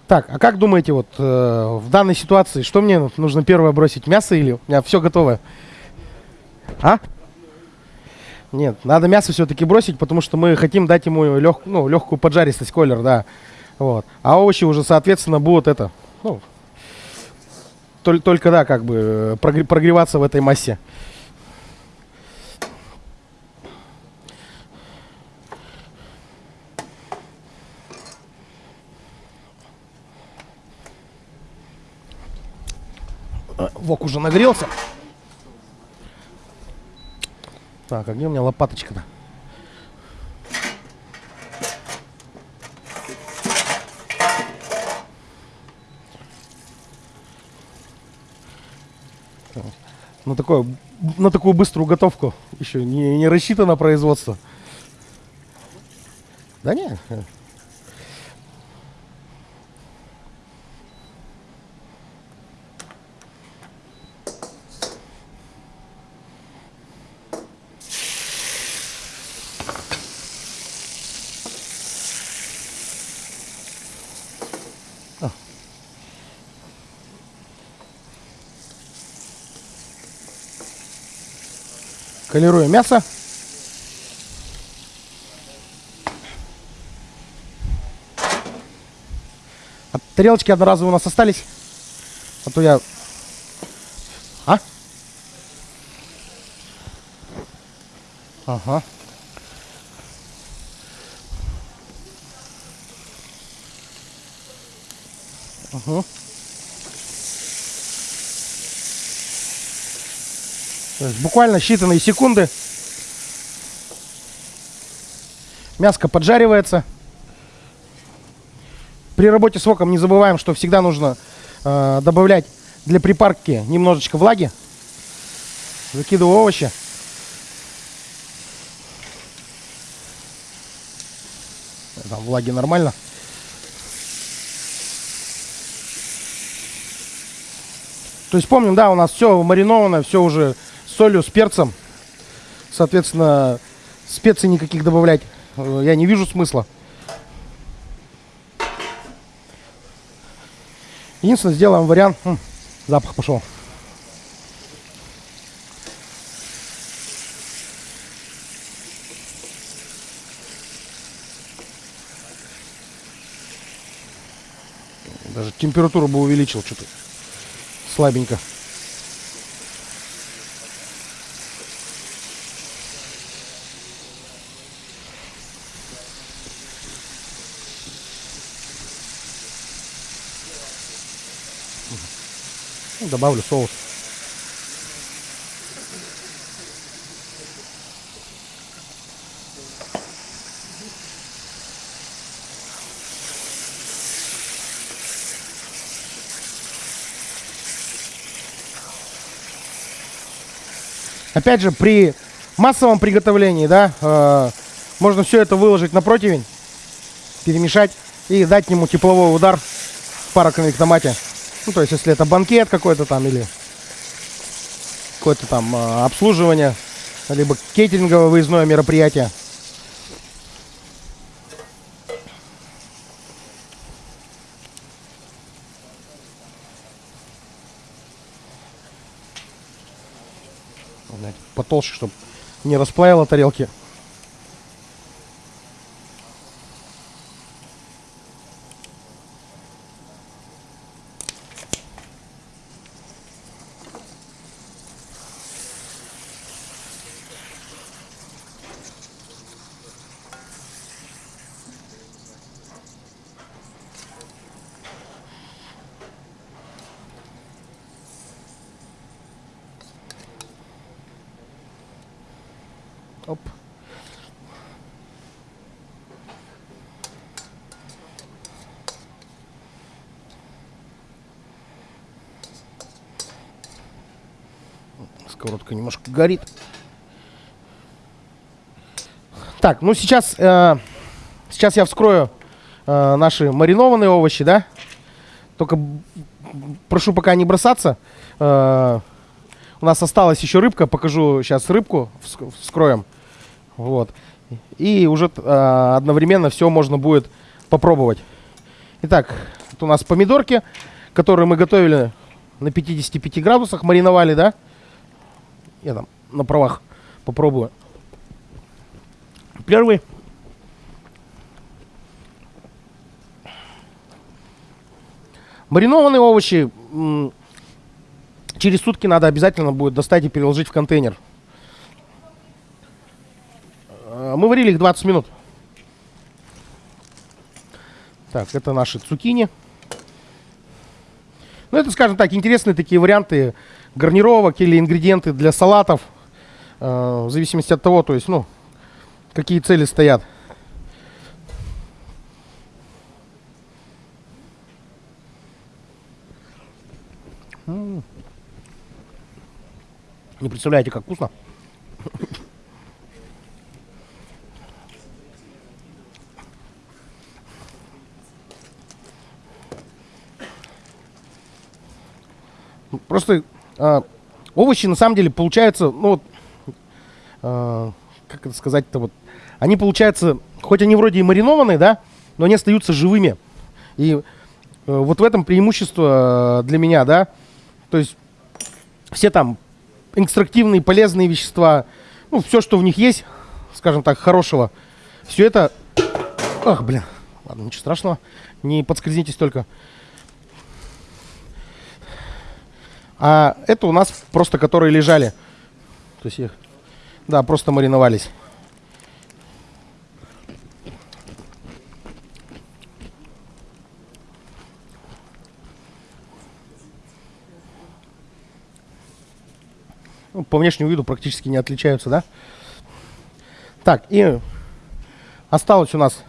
Так, а как думаете, вот э, в данной ситуации, что мне нужно первое бросить, мясо или у меня все готовое? А? Нет, надо мясо все-таки бросить, потому что мы хотим дать ему лег, ну, легкую поджаристость, колер, да. Вот. А овощи уже, соответственно, будут это, ну, Только, только да, как бы прогре- прогреваться в этой массе. А, Вок уже нагрелся. Так, а где у меня лопаточка-то? На, такое, на такую быструю готовку еще не, не рассчитано производство. Да не. Колируем мясо. А тарелочки одноразовые у нас остались. А то я... А? Ага. Ага. То есть буквально считанные секунды. Мяско поджаривается. При работе с воком не забываем, что всегда нужно э, добавлять для припарки немножечко влаги. Закидываю овощи. Там влаги нормально. То есть помним, да, у нас все мариновано, все уже солью, с перцем. Соответственно, специй никаких добавлять э, я не вижу смысла. Единственное, сделаем вариант. М, запах пошел. Даже температуру бы увеличил что-то. Слабенько. Добавлю соус. Опять же, при массовом приготовлении, да, э, можно все это выложить на противень, перемешать и дать ему тепловой удар в пароконвектомате. Ну, то есть, если это банкет какой-то там или какое-то там э, обслуживание, либо кейтеринговое выездное мероприятие. Потолще, чтобы не расплавило тарелки. Оп. Сковородка немножко горит. Так, ну сейчас, э, сейчас я вскрою э, наши маринованные овощи, да? Только прошу пока не бросаться. Э, у нас осталась еще рыбка, покажу сейчас рыбку, вск- вскроем. Вот. И уже э, одновременно все можно будет попробовать. Итак, это у нас помидорки, которые мы готовили на 55 градусах, мариновали, да? Я там на правах попробую. Первый. Маринованные овощи через сутки надо обязательно будет достать и переложить в контейнер. Э, Мы варили их 20 минут. Так, это наши цукини. Ну, это, скажем так, интересные такие варианты гарнировок или ингредиенты для салатов. э, в зависимости от того, то есть, ну, какие цели стоят. Не представляете, как вкусно. Просто а, овощи на самом деле получаются, ну вот, а, как это сказать-то вот, они получаются, хоть они вроде и маринованные, да, но они остаются живыми. И э, вот в этом преимущество э, для меня, да. То есть все там экстрактивные полезные вещества, ну, все, что в них есть, скажем так, хорошего, все это... Ах, блин, ладно, ничего страшного, не подскользнитесь только. А это у нас просто которые лежали. То есть их, да, просто мариновались. Ну, по внешнему виду практически не отличаются, да? Так, и осталось у нас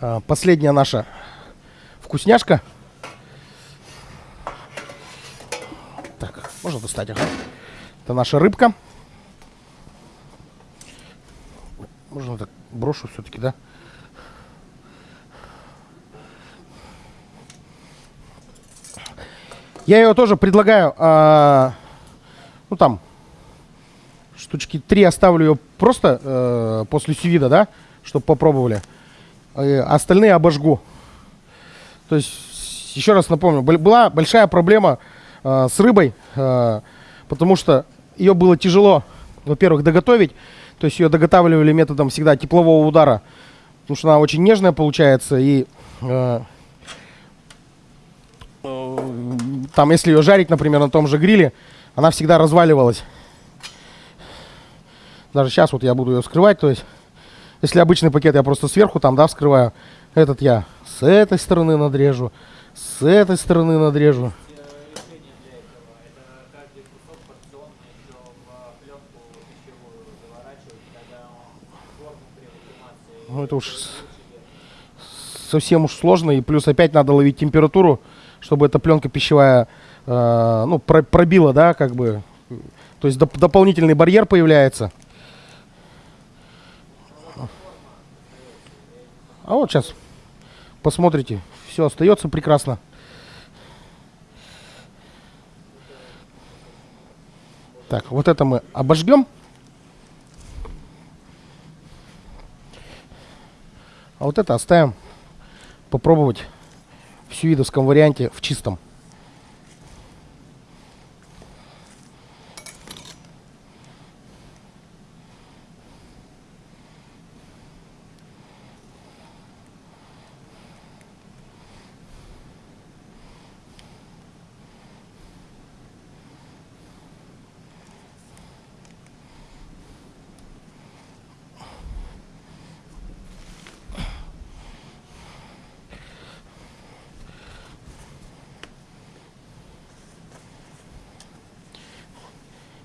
а, последняя наша вкусняшка. Так, можно достать, ага. Это наша рыбка. Можно так брошу все-таки, да? Я ее тоже предлагаю, а, ну там, штучки три оставлю ее просто э, после сювида, да, чтобы попробовали. Э, остальные обожгу. То есть, еще раз напомню, был- была большая проблема э, с рыбой, э, потому что ее было тяжело, во-первых, доготовить. То есть ее доготавливали методом всегда теплового удара, потому что она очень нежная получается и э, э, там, если ее жарить, например, на том же гриле, она всегда разваливалась. Даже сейчас вот я буду ее вскрывать, то есть, если обычный пакет я просто сверху там, да, вскрываю, этот я с этой стороны надрежу, с этой стороны надрежу. решение для этого. Это каждый кусок порционно еще в пленку пищевую заворачивать, тогда он форму при вакуумации Ну, это уж совсем уж сложно, и плюс опять надо ловить температуру, чтобы эта пленка пищевая, э, ну, про- пробила, да, как бы. То есть доп- дополнительный барьер появляется. А вот сейчас посмотрите, все остается прекрасно. Так, вот это мы обожгем. А вот это оставим попробовать в сюидовском варианте в чистом.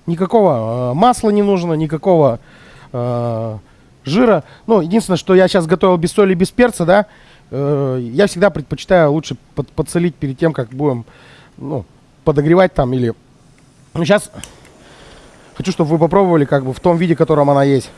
Никакого э, масла не нужно, никакого э, жира. Ну, единственное, что я сейчас готовил без соли, без перца, да, э, я всегда предпочитаю лучше под- подсолить перед тем, как будем, ну, подогревать там или... Ну, сейчас хочу, чтобы вы попробовали как бы в том виде, в котором она есть.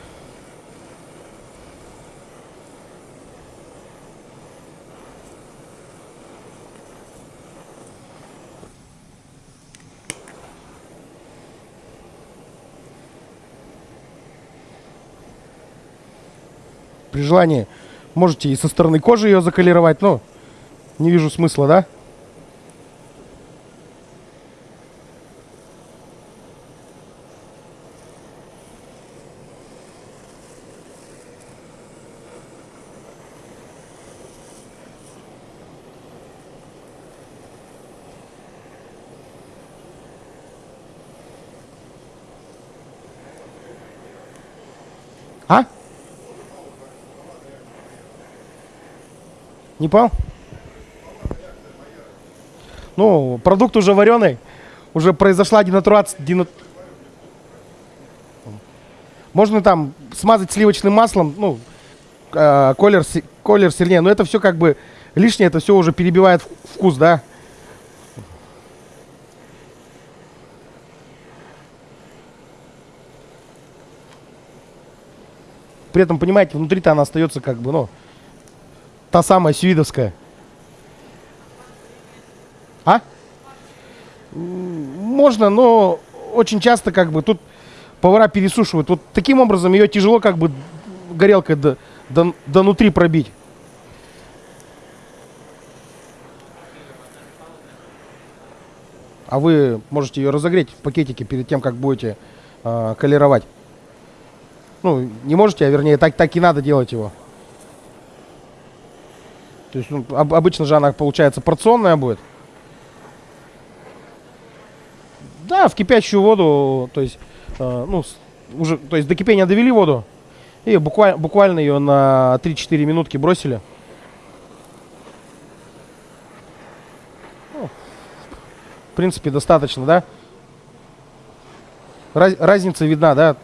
При желании можете и со стороны кожи ее заколировать. но не вижу смысла, да? А? Не понял? Ну, продукт уже вареный. Уже произошла денатурация. дена- Можно там смазать сливочным маслом, ну, э, колер, колер сильнее. Но это все как бы лишнее, это все уже перебивает вкус, да? При этом, понимаете, внутри-то она остается как бы, ну, та самая сюидовская. А? Можно, но очень часто как бы тут повара пересушивают. Вот таким образом ее тяжело как бы горелкой до, до, до внутри пробить. А вы можете ее разогреть в пакетике перед тем, как будете э, колеровать. Ну, не можете, а вернее, так, так и надо делать его. То есть, ну, об- обычно же она, получается, порционная будет. Да, в кипящую воду, то есть, э, ну, уже, то есть до кипения довели воду. И буквально, буквально ее на 3-4 минутки бросили. Ну, в принципе, достаточно, да? Раз- разница видна, да?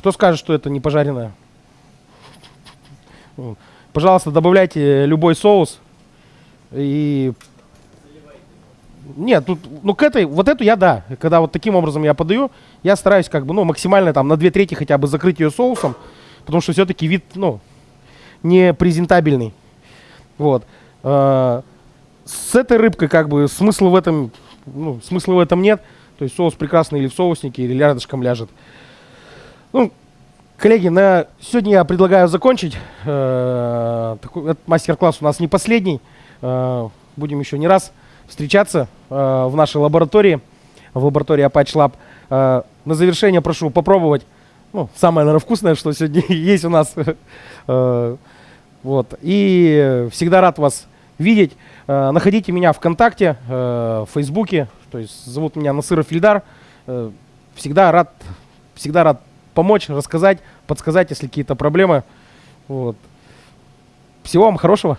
Кто скажет, что это не пожаренное? Пожалуйста, добавляйте любой соус. И... Нет, тут, ну к этой, вот эту я да. Когда вот таким образом я подаю, я стараюсь как бы, ну, максимально там на две трети хотя бы закрыть ее соусом. Потому что все-таки вид, ну, не презентабельный. Вот. Э, С этой рыбкой как бы смысла в этом, ну, смысла в этом нет. То есть соус прекрасный или в соуснике, или рядышком ляжет. Ну, коллеги, на сегодня я предлагаю закончить. Э, такой, мастер-класс у нас не последний. Э, будем еще не раз встречаться э, в нашей лаборатории, в лаборатории Apache Lab. На завершение прошу попробовать ну, самое, наверное, вкусное, что сегодня есть у нас. Вот. И всегда рад вас видеть. Находите меня ВКонтакте, в Фейсбуке. То есть зовут меня Насыров Ильдар. Всегда рад, всегда рад помочь, рассказать, подсказать, если какие-то проблемы. Вот. Всего вам хорошего.